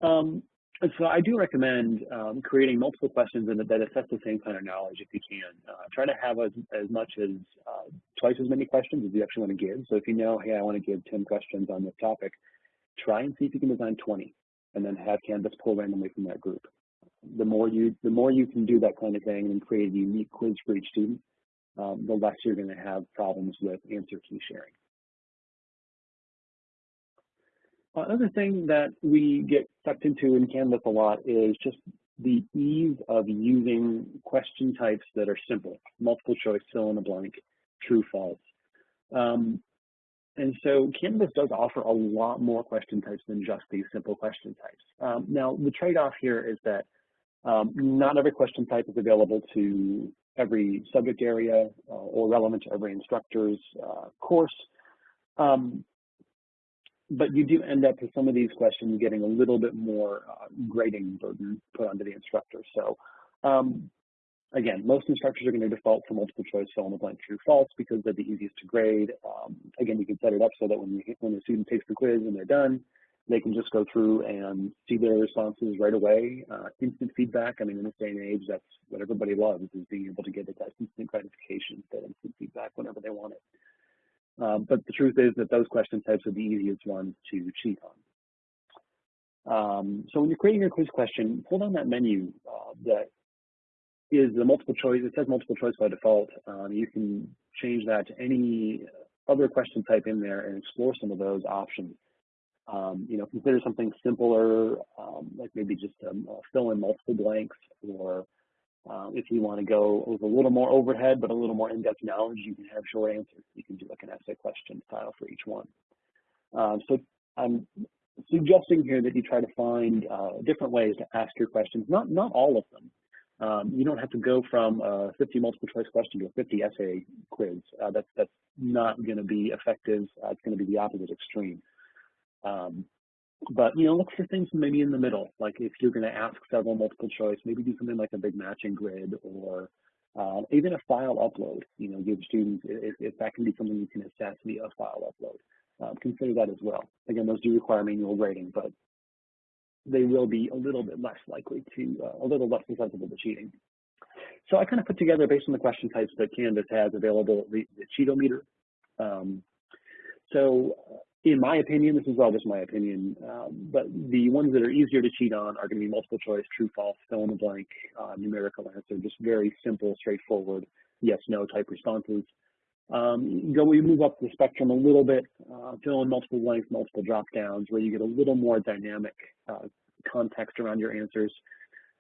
Speaker 2: Um, and so I do recommend um, creating multiple questions that, that assess the same kind of knowledge if you can. Uh, try to have as, as much as uh, twice as many questions as you actually want to give. So if you know, hey, I want to give 10 questions on this topic, try and see if you can design 20 and then have Canvas pull randomly from that group. The more you, the more you can do that kind of thing and create a unique quiz for each student, um, the less you're going to have problems with answer key sharing. Another thing that we get sucked into in Canvas a lot is just the ease of using question types that are simple, multiple choice, fill in the blank, true, false. Um, and so Canvas does offer a lot more question types than just these simple question types. Um, now, the trade-off here is that um, not every question type is available to every subject area uh, or relevant to every instructor's uh, course. Um, but you do end up with some of these questions getting a little bit more uh, grading burden put onto the instructor. So um, again, most instructors are going to default to multiple choice fill in the blank true false because they're the easiest to grade. Um, again, you can set it up so that when, you, when the student takes the quiz and they're done, they can just go through and see their responses right away. Uh, instant feedback, I mean, in this day and age, that's what everybody loves is being able to get that instant gratification, that instant feedback whenever they want it. Um, but the truth is that those question types are the easiest ones to cheat on. Um, so when you're creating your quiz question, pull down that menu uh, that is the multiple choice. It says multiple choice by default. Um, you can change that to any other question type in there and explore some of those options. Um, you know, consider something simpler, um, like maybe just um, fill in multiple blanks or uh, if you want to go with a little more overhead, but a little more in-depth knowledge, you can have short answers. You can do like an essay question style for each one. Um, so I'm suggesting here that you try to find uh, different ways to ask your questions, not, not all of them. Um, you don't have to go from a 50 multiple choice question to a 50 essay quiz. Uh, that's, that's not going to be effective. Uh, it's going to be the opposite extreme. Um, but you know, look for things maybe in the middle. Like if you're going to ask several multiple choice, maybe do something like a big matching grid or uh, even a file upload. You know, give students if, if, that can be something you can assess via a file upload. Uh, consider that as well. Again, those do require manual grading, but they will be a little bit less likely to, uh, a little less susceptible to cheating. So I kind of put together, based on the question types that Canvas has available, the, the cheatometer. Um, so in my opinion, this is all just my opinion, um, but the ones that are easier to cheat on are going to be multiple choice, true, false, fill in the blank, uh, numerical answer, just very simple, straightforward, yes, no type responses. Um, go, we move up the spectrum a little bit, uh, fill in multiple blanks, multiple drop downs, where you get a little more dynamic uh, context around your answers.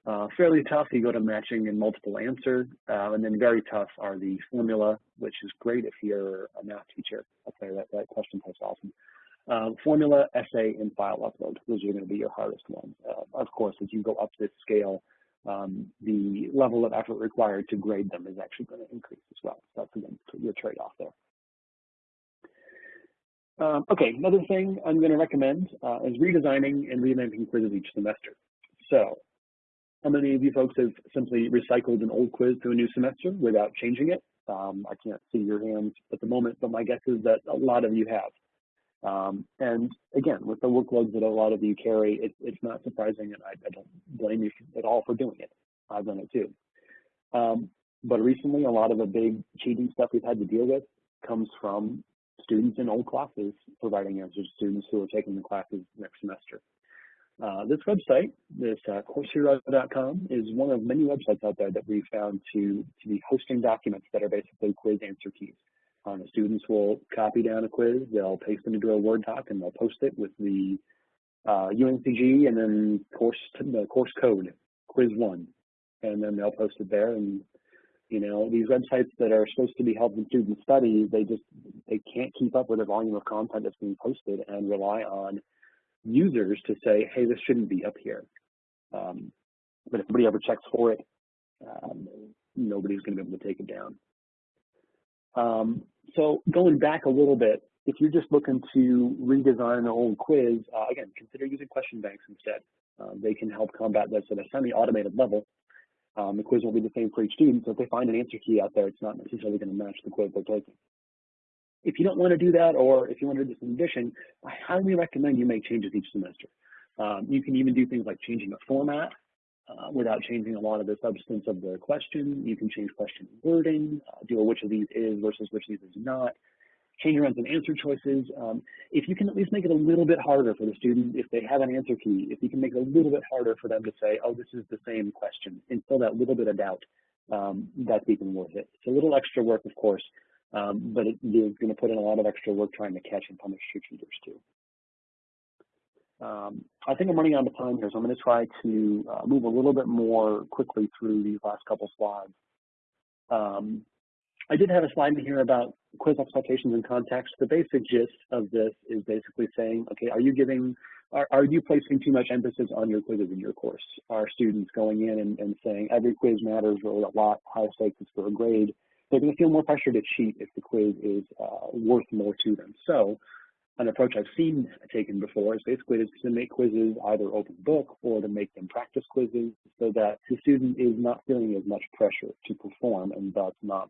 Speaker 2: Uh, fairly tough, you go to matching and multiple answer, uh, and then very tough are the formula, which is great if you're a math teacher. I'll that, that question type's awesome. Um, formula, essay, and file upload. Those are going to be your hardest ones. Uh, of course, as you go up this scale, um, the level of effort required to grade them is actually going to increase as well. So that's again your trade-off there. Um, okay, another thing I'm going to recommend uh, is redesigning and revamping quizzes each semester. So how many of you folks have simply recycled an old quiz to a new semester without changing it? Um, I can't see your hands at the moment, but my guess is that a lot of you have. Um, and again, with the workloads that a lot of you carry, it, it's not surprising, and I, I, don't blame you at all for doing it. I've done it too. Um, but recently, a lot of the big cheating stuff we've had to deal with comes from students in old classes providing answers to students who are taking the classes next semester. Uh, this website, this uh, CourseHero.com, is one of many websites out there that we found to, to be hosting documents that are basically quiz answer keys. Um, the students will copy down a quiz, they'll paste it into a Word doc, and they'll post it with the uh, UNCG and then course the course code, quiz one, and then they'll post it there. And you know these websites that are supposed to be helping students study, they just they can't keep up with the volume of content that's being posted and rely on users to say, hey, this shouldn't be up here. Um, but if nobody ever checks for it, um, nobody's going to be able to take it down. Um, so going back a little bit, if you're just looking to redesign an old quiz, uh, again, consider using question banks instead. Um, they can help combat this at a semi-automated level. Um, the quiz won't be the same for each student, so if they find an answer key out there, it's not necessarily going to match the quiz they're taking. If you don't want to do that, or if you want to do this in addition, I highly recommend you make changes each semester. Um, you can even do things like changing the format uh, without changing a lot of the substance of the question. You can change question wording, uh, do a which of these is versus which of these is not, change around some answer choices. Um, if you can at least make it a little bit harder for the student, if they have an answer key, if you can make it a little bit harder for them to say, oh, this is the same question, instill that little bit of doubt, um, that's even worth it. It's a little extra work, of course, um, but it is going to put in a lot of extra work trying to catch and punish your cheaters too. Um, I think I'm running out of time here, so I'm going to try to uh, move a little bit more quickly through these last couple slides. Um, I did have a slide in here about quiz expectations and context. The basic gist of this is basically saying, okay, are you giving, are, are you placing too much emphasis on your quizzes in your course? Are students going in and, and saying every quiz matters really a lot, high stakes is for a grade? They're going to feel more pressure to cheat if the quiz is uh, worth more to them. So an approach I've seen taken before is basically to make quizzes either open book or to make them practice quizzes so that the student is not feeling as much pressure to perform and thus not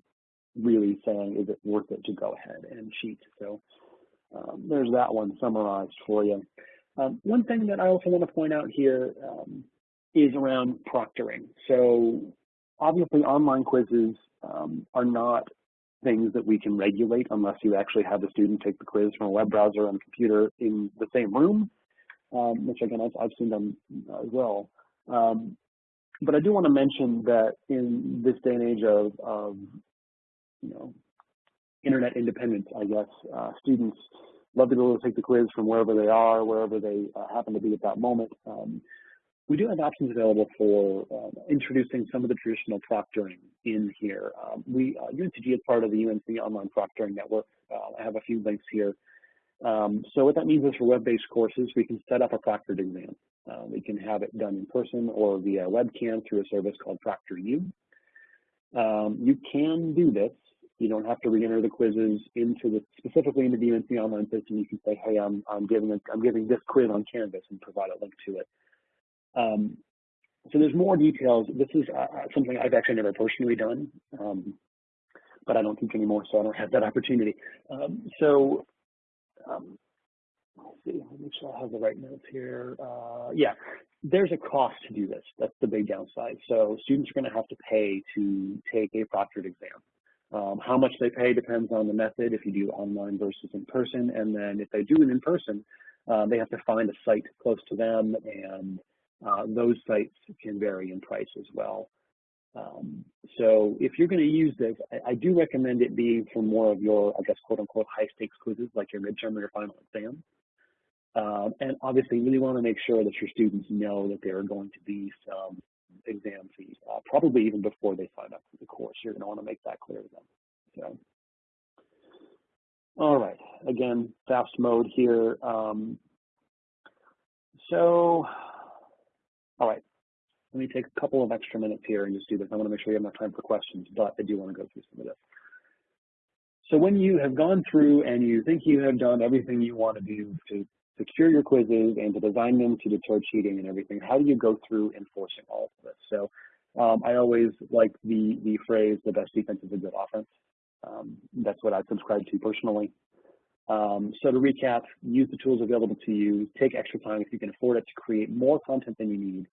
Speaker 2: really saying, is it worth it to go ahead and cheat? So um, there's that one summarized for you. Um, one thing that I also want to point out here um, is around proctoring. So obviously online quizzes um, are not things that we can regulate unless you actually have the student take the quiz from a web browser and computer in the same room, um, which again, I've, I've seen them as well. Um, but I do want to mention that in this day and age of, of you know, internet independence, I guess, uh, students love to be able to take the quiz from wherever they are, wherever they uh, happen to be at that moment. Um, we do have options available for uh, introducing some of the traditional proctoring in here. Um, we uh, UNCG is part of the UNC Online Proctoring Network. Uh, I have a few links here. Um, so what that means is for web-based courses, we can set up a proctored exam. Uh, we can have it done in person or via webcam through a service called ProctorU. Um, you can do this. You don't have to re-enter the quizzes into the specifically into the UNC online system. You can say, hey, I'm, I'm giving a, I'm giving this quiz on Canvas and provide a link to it. Um, so there's more details. This is uh, uh, something I've actually never personally done, um, but I don't teach anymore, so I don't have that opportunity. Um, so um, let's see, me make sure I have the right notes here. Uh, yeah, there's a cost to do this. That's the big downside. So students are going to have to pay to take a proctored exam. Um, how much they pay depends on the method, if you do online versus in person. And then if they do it in person, uh, they have to find a site close to them, and uh, those sites can vary in price as well. Um, so if you're going to use this, I, I, do recommend it being for more of your, I guess, quote unquote, high stakes quizzes like your midterm or your final exam. Um, and obviously, you really want to make sure that your students know that there are going to be some exam fees, uh, probably even before they sign up for the course. You're going to want to make that clear to them. So, all right, again, fast mode here. Um, so, all right, let me take a couple of extra minutes here and just do this. I want to make sure we have enough time for questions, but I do want to go through some of this. So when you have gone through and you think you have done everything you want to do to secure your quizzes and to design them to deter cheating and everything, how do you go through enforcing all of this? So um, I always like the, the phrase, the best defense is a good offense. Um, that's what I subscribe to personally. Um, so to recap, use the tools available to you, take extra time if you can afford it to create more content than you need,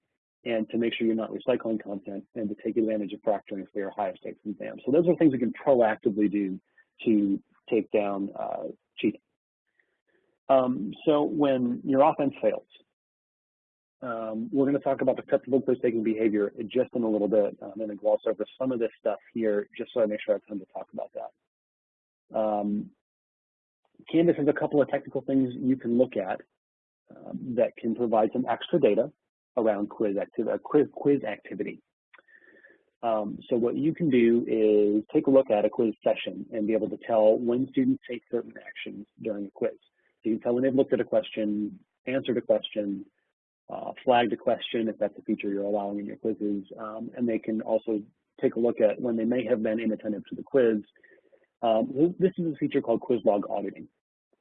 Speaker 2: and to make sure you're not recycling content and to take advantage of proctoring for your highest stakes exams. So those are things we can proactively do to take down uh, cheating. Um, so when your offense fails, um, we're going to talk about acceptable quiz-taking behavior just in a little bit. I'm going to gloss over some of this stuff here just so I make sure I have time to talk about that. Um, Canvas has a couple of technical things you can look at um, that can provide some extra data around quiz, acti uh, quiz, quiz activity. Um, so what you can do is take a look at a quiz session and be able to tell when students take certain actions during a quiz. So you can tell when they've looked at a question, answered a question, uh, flagged a question if that's a feature you're allowing in your quizzes, um, and they can also take a look at when they may have been inattentive to the quiz. Um, this is a feature called quiz log auditing.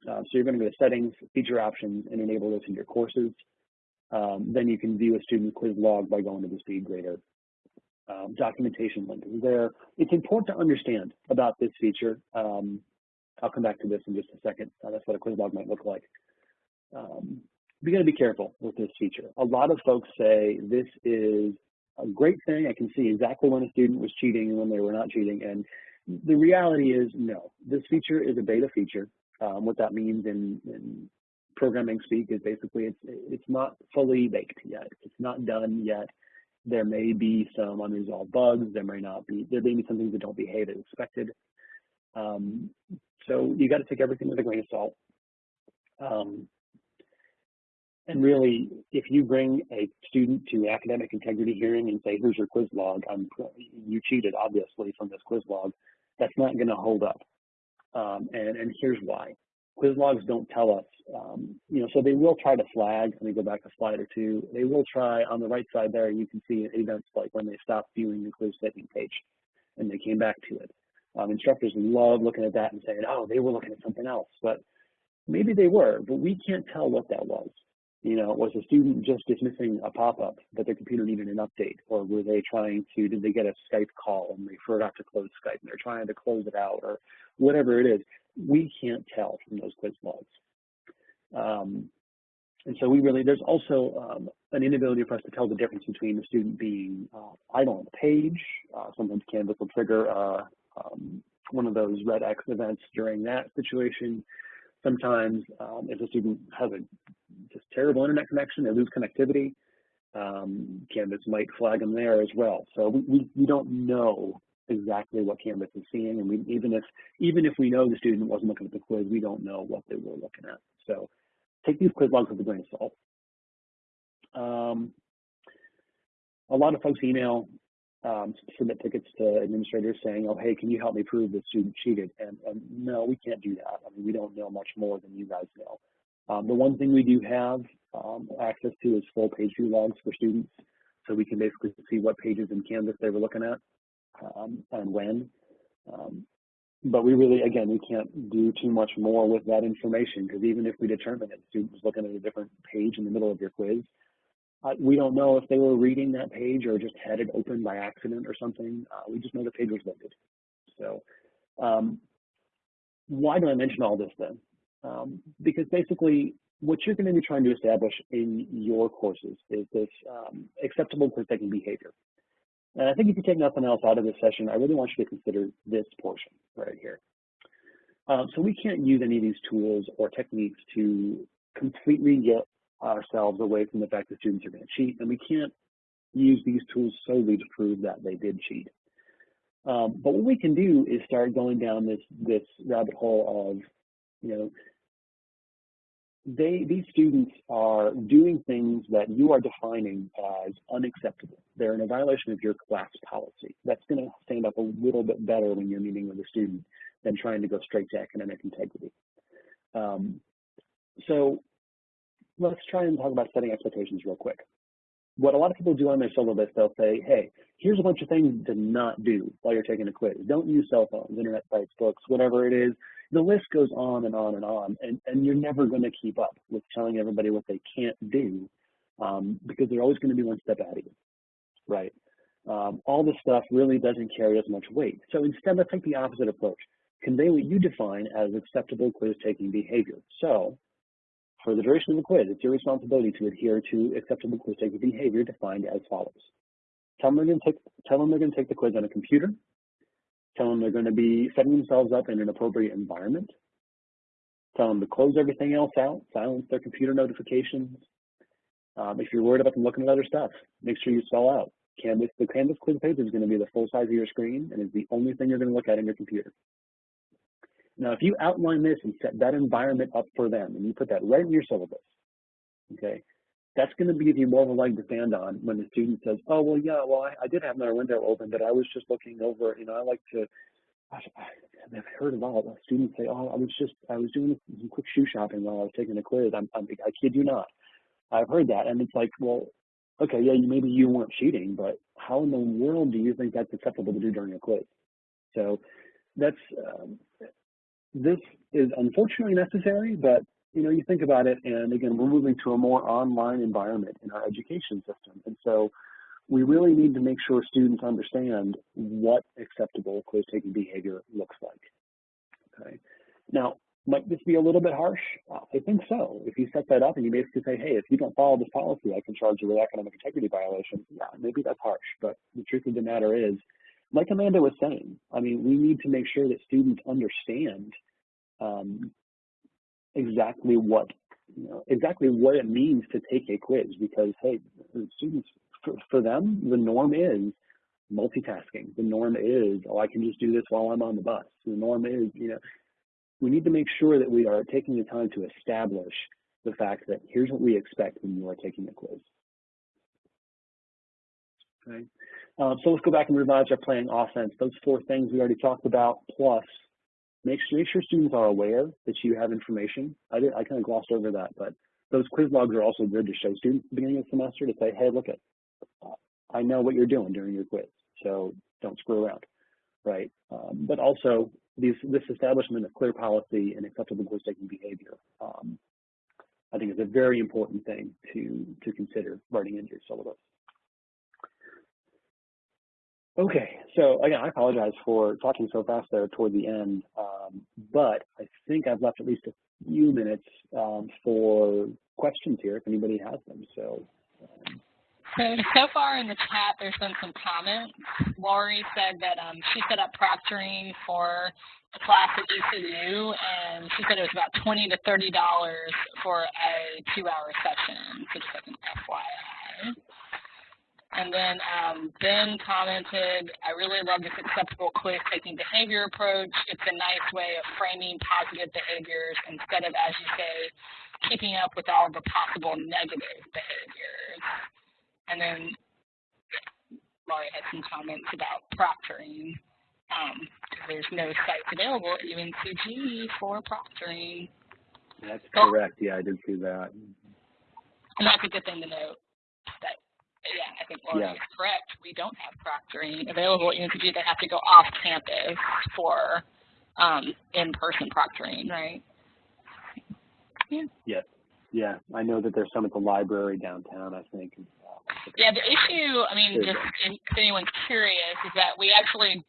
Speaker 2: Uh, so you're going to go to settings, feature options, and enable this in your courses. Um, then you can view a student quiz log by going to the SpeedGrader um, documentation link there. It's important to understand about this feature. Um, I'll come back to this in just a second. Uh, that's what a quiz log might look like. Um, we got to be careful with this feature. A lot of folks say this is a great thing. I can see exactly when a student was cheating and when they were not cheating. And the reality is no, this feature is a beta feature. Um, what that means in, in programming speak is basically it's, it's not fully baked yet. It's not done yet. There may be some unresolved bugs. There may not be, there may be some things that don't behave as expected. Um, so you got to take everything with a grain of salt. Um, and really, if you bring a student to academic integrity hearing and say, here's your quiz log, I'm, you cheated, obviously, from this quiz log, that's not going to hold up. Um, and, and here's why. Quiz logs don't tell us, um, you know, so they will try to flag. Let me go back a slide or two. They will try on the right side there, you can see events like when they stopped viewing the quiz setting page and they came back to it. Um, instructors love looking at that and saying, oh, they were looking at something else. But maybe they were, but we can't tell what that was. You know, was a student just dismissing a pop-up that their computer needed an update? Or were they trying to, did they get a Skype call and they forgot to close Skype and they're trying to close it out or whatever it is? We can't tell from those quiz logs. Um, and so we really, there's also um, an inability for us to tell the difference between the student being uh, idle on the page. Uh, sometimes Canvas will trigger uh, um, one of those red X events during that situation. Sometimes um, if a student has a just terrible internet connection, they lose connectivity, um, Canvas might flag them there as well. So we, we, we, don't know exactly what Canvas is seeing, and we, even if even if we know the student wasn't looking at the quiz, we don't know what they were looking at. So take these quiz logs with a grain of salt. Um, a lot of folks email um, submit tickets to administrators saying, oh, hey, can you help me prove the student cheated? And, and, no, we can't do that. I mean, we don't know much more than you guys know. Um, the one thing we do have um, access to is full page view logs for students. So we can basically see what pages in Canvas they were looking at um, and when. Um, but we really, again, we can't do too much more with that information because even if we determine that students looking at a different page in the middle of your quiz, uh, we don't know if they were reading that page or just had it open by accident or something. Uh, we just know the page was loaded. So um, why do I mention all this then? Um, because basically what you're going to be trying to establish in your courses is this um, acceptable quiz-taking behavior. And I think if you take nothing else out of this session, I really want you to consider this portion right here. Um, so we can't use any of these tools or techniques to completely get ourselves away from the fact that students are going to cheat, and we can't use these tools solely to prove that they did cheat. Um, but what we can do is start going down this this rabbit hole of, you know, they these students are doing things that you are defining as unacceptable. They're in a violation of your class policy. That's going to stand up a little bit better when you're meeting with a student than trying to go straight to academic integrity. Um, so let's try and talk about setting expectations real quick. What a lot of people do on their syllabus, they'll say, hey, here's a bunch of things to not do while you're taking a quiz. Don't use cell phones, internet sites, books, whatever it is. The list goes on and on and on, and, and you're never going to keep up with telling everybody what they can't do um, because they're always going to be one step ahead of you, right? Um, all this stuff really doesn't carry as much weight. So instead, let's take the opposite approach. Convey what you define as acceptable quiz-taking behavior. So for the duration of the quiz, it's your responsibility to adhere to acceptable quiz-taking behavior defined as follows. Tell them, take, tell them they're going to take the quiz on a computer. Tell them they're going to be setting themselves up in an appropriate environment. Tell them to close everything else out, silence their computer notifications. Um, if you're worried about them looking at other stuff, make sure you spell out. Canvas, the Canvas quiz page is going to be the full size of your screen and is the only thing you're going to look at in your computer. Now, if you outline this and set that environment up for them, and you put that right in your syllabus, okay, that's going to give you more of a leg to stand on when the student says, oh, well, yeah, well, I, I did have my window open, but I was just looking over, you know, I like to, I've heard a lot of students say, oh, I was just, I was doing some quick shoe shopping while I was taking a quiz. I'm, I'm, I kid you not. I've heard that. And it's like, well, okay, yeah, maybe you weren't cheating, but how in the world do you think that's acceptable to do during a quiz? So that's, um, this is unfortunately necessary, but you know, you think about it, and again, we're moving to a more online environment in our education system. And so we really need to make sure students understand what acceptable quiz-taking behavior looks like. Okay. Now, might this be a little bit harsh? I think so. If you set that up and you basically say, hey, if you don't follow this policy, I can charge you with academic integrity violation. Yeah, maybe that's harsh. But the truth of the matter is, like Amanda was saying, I mean, we need to make sure that students understand um, exactly what you know, exactly what it means to take a quiz because hey, students for, for them the norm is multitasking. The norm is oh I can just do this while I'm on the bus. The norm is you know we need to make sure that we are taking the time to establish the fact that here's what we expect when you are taking a quiz. Okay. Uh, so let's go back and revise our playing offense. Those four things we already talked about, plus make sure, make sure students are aware that you have information. I, did, I kind of glossed over that, but those quiz logs are also good to show students at the beginning of the semester to say, hey, look at, I know what you're doing during your quiz, so don't screw around, right? Um, but also these, this establishment of clear policy and acceptable quiz-taking behavior, um, I think is a very important thing to, to consider writing into your syllabus. Okay, so again, I apologize for talking so fast there toward the end, um, but I think I've left at least a few minutes um, for questions here if anybody has them. So.
Speaker 1: So, so far in the chat, there's been some comments. Laurie said that um, she set up proctoring for a class at ECU, and she said it was about 20 to $30 for a two-hour session, so just like an FYI. And then um, Ben commented, I really love this acceptable quiz-taking behavior approach. It's a nice way of framing positive behaviors instead of, as you say, keeping up with all the possible negative behaviors. And then Laurie had some comments about proctoring. Um, there's no sites available at UNCG for proctoring.
Speaker 2: That's correct. Yeah, I did see that.
Speaker 1: And that's a good thing to note think Laurie yeah. is correct. We don't have proctoring available at UNCG. They have to go off campus for um, in-person proctoring, right?
Speaker 2: Yeah. Yes. Yeah, I know that there's some at the library downtown, I think.
Speaker 1: Yeah, the issue, I mean, just if anyone's curious, is that we actually,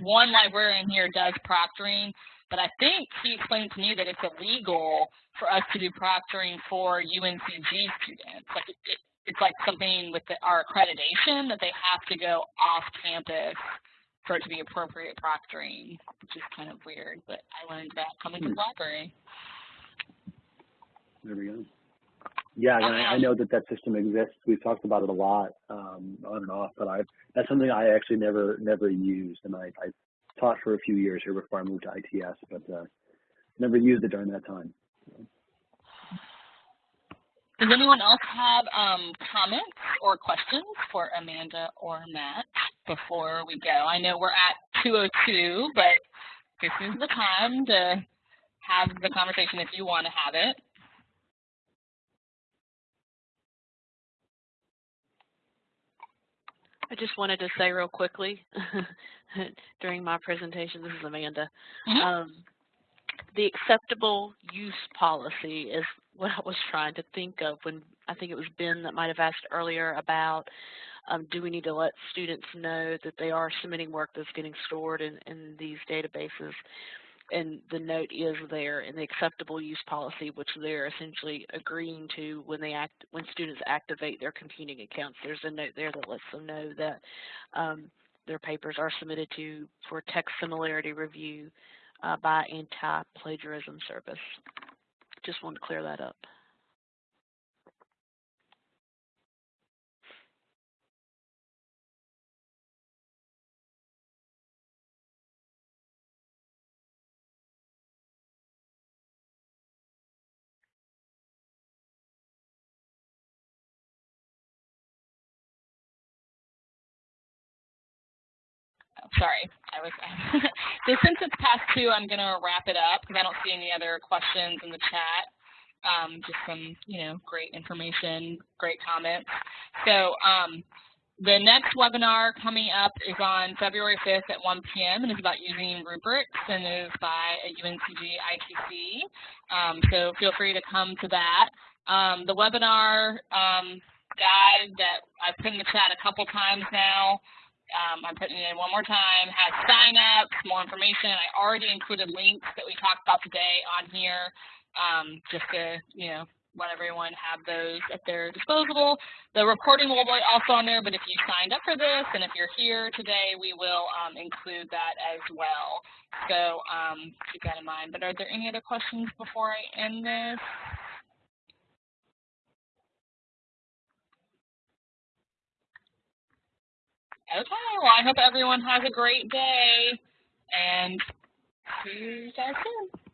Speaker 1: one librarian here does proctoring, but I think he explained to me that it's illegal for us to do proctoring for UNCG students. Like it, it, it's like something with the, our accreditation that they have to go off campus for it to be appropriate proctoring, which is kind of weird, but I learned that coming to the library.
Speaker 2: There we go. Yeah, and I, I know that that system exists. We've talked about it a lot, um, on and off, but I that's something I actually never never used, and I, I taught for a few years here before I moved to ITS, but uh, never used it during that time.
Speaker 1: Does anyone else have um, comments or questions for Amanda or Matt before we go? I know we're at 202, but this is the time to have the conversation if you want to have it.
Speaker 3: I just wanted to say real quickly during my presentation, this is Amanda,
Speaker 1: Mm -hmm.
Speaker 3: um, the acceptable use policy is what I was trying to think of when I think it was Ben that might have asked earlier about um, do we need to let students know that they are submitting work that's getting stored in, in these databases and the note is there in the acceptable use policy, which they're essentially agreeing to when they act when students activate their computing accounts. There's a note there that lets them know that um, their papers are submitted to for text similarity review Uh, by anti-plagiarism service. Just wanted to clear that up.
Speaker 1: Sorry, I was. so since it's past two, I'm going to wrap it up because I don't see any other questions in the chat. Um, just some, you know, great information, great comments. So um, the next webinar coming up is on February 5th at 1 p.m. and is about using rubrics and is by a UNCG ITC. Um, so feel free to come to that. Um, the webinar um, guide that I've put in the chat a couple times now um, I'm putting it in one more time, has sign-ups, more information. I already included links that we talked about today on here um, just to, you know, let everyone have those at their disposal. The recording will be also on there, but if you signed up for this and if you're here today, we will um, include that as well. So um, keep that in mind. But are there any other questions before I end this? Okay, well, I hope everyone has a great day, and see you guys soon.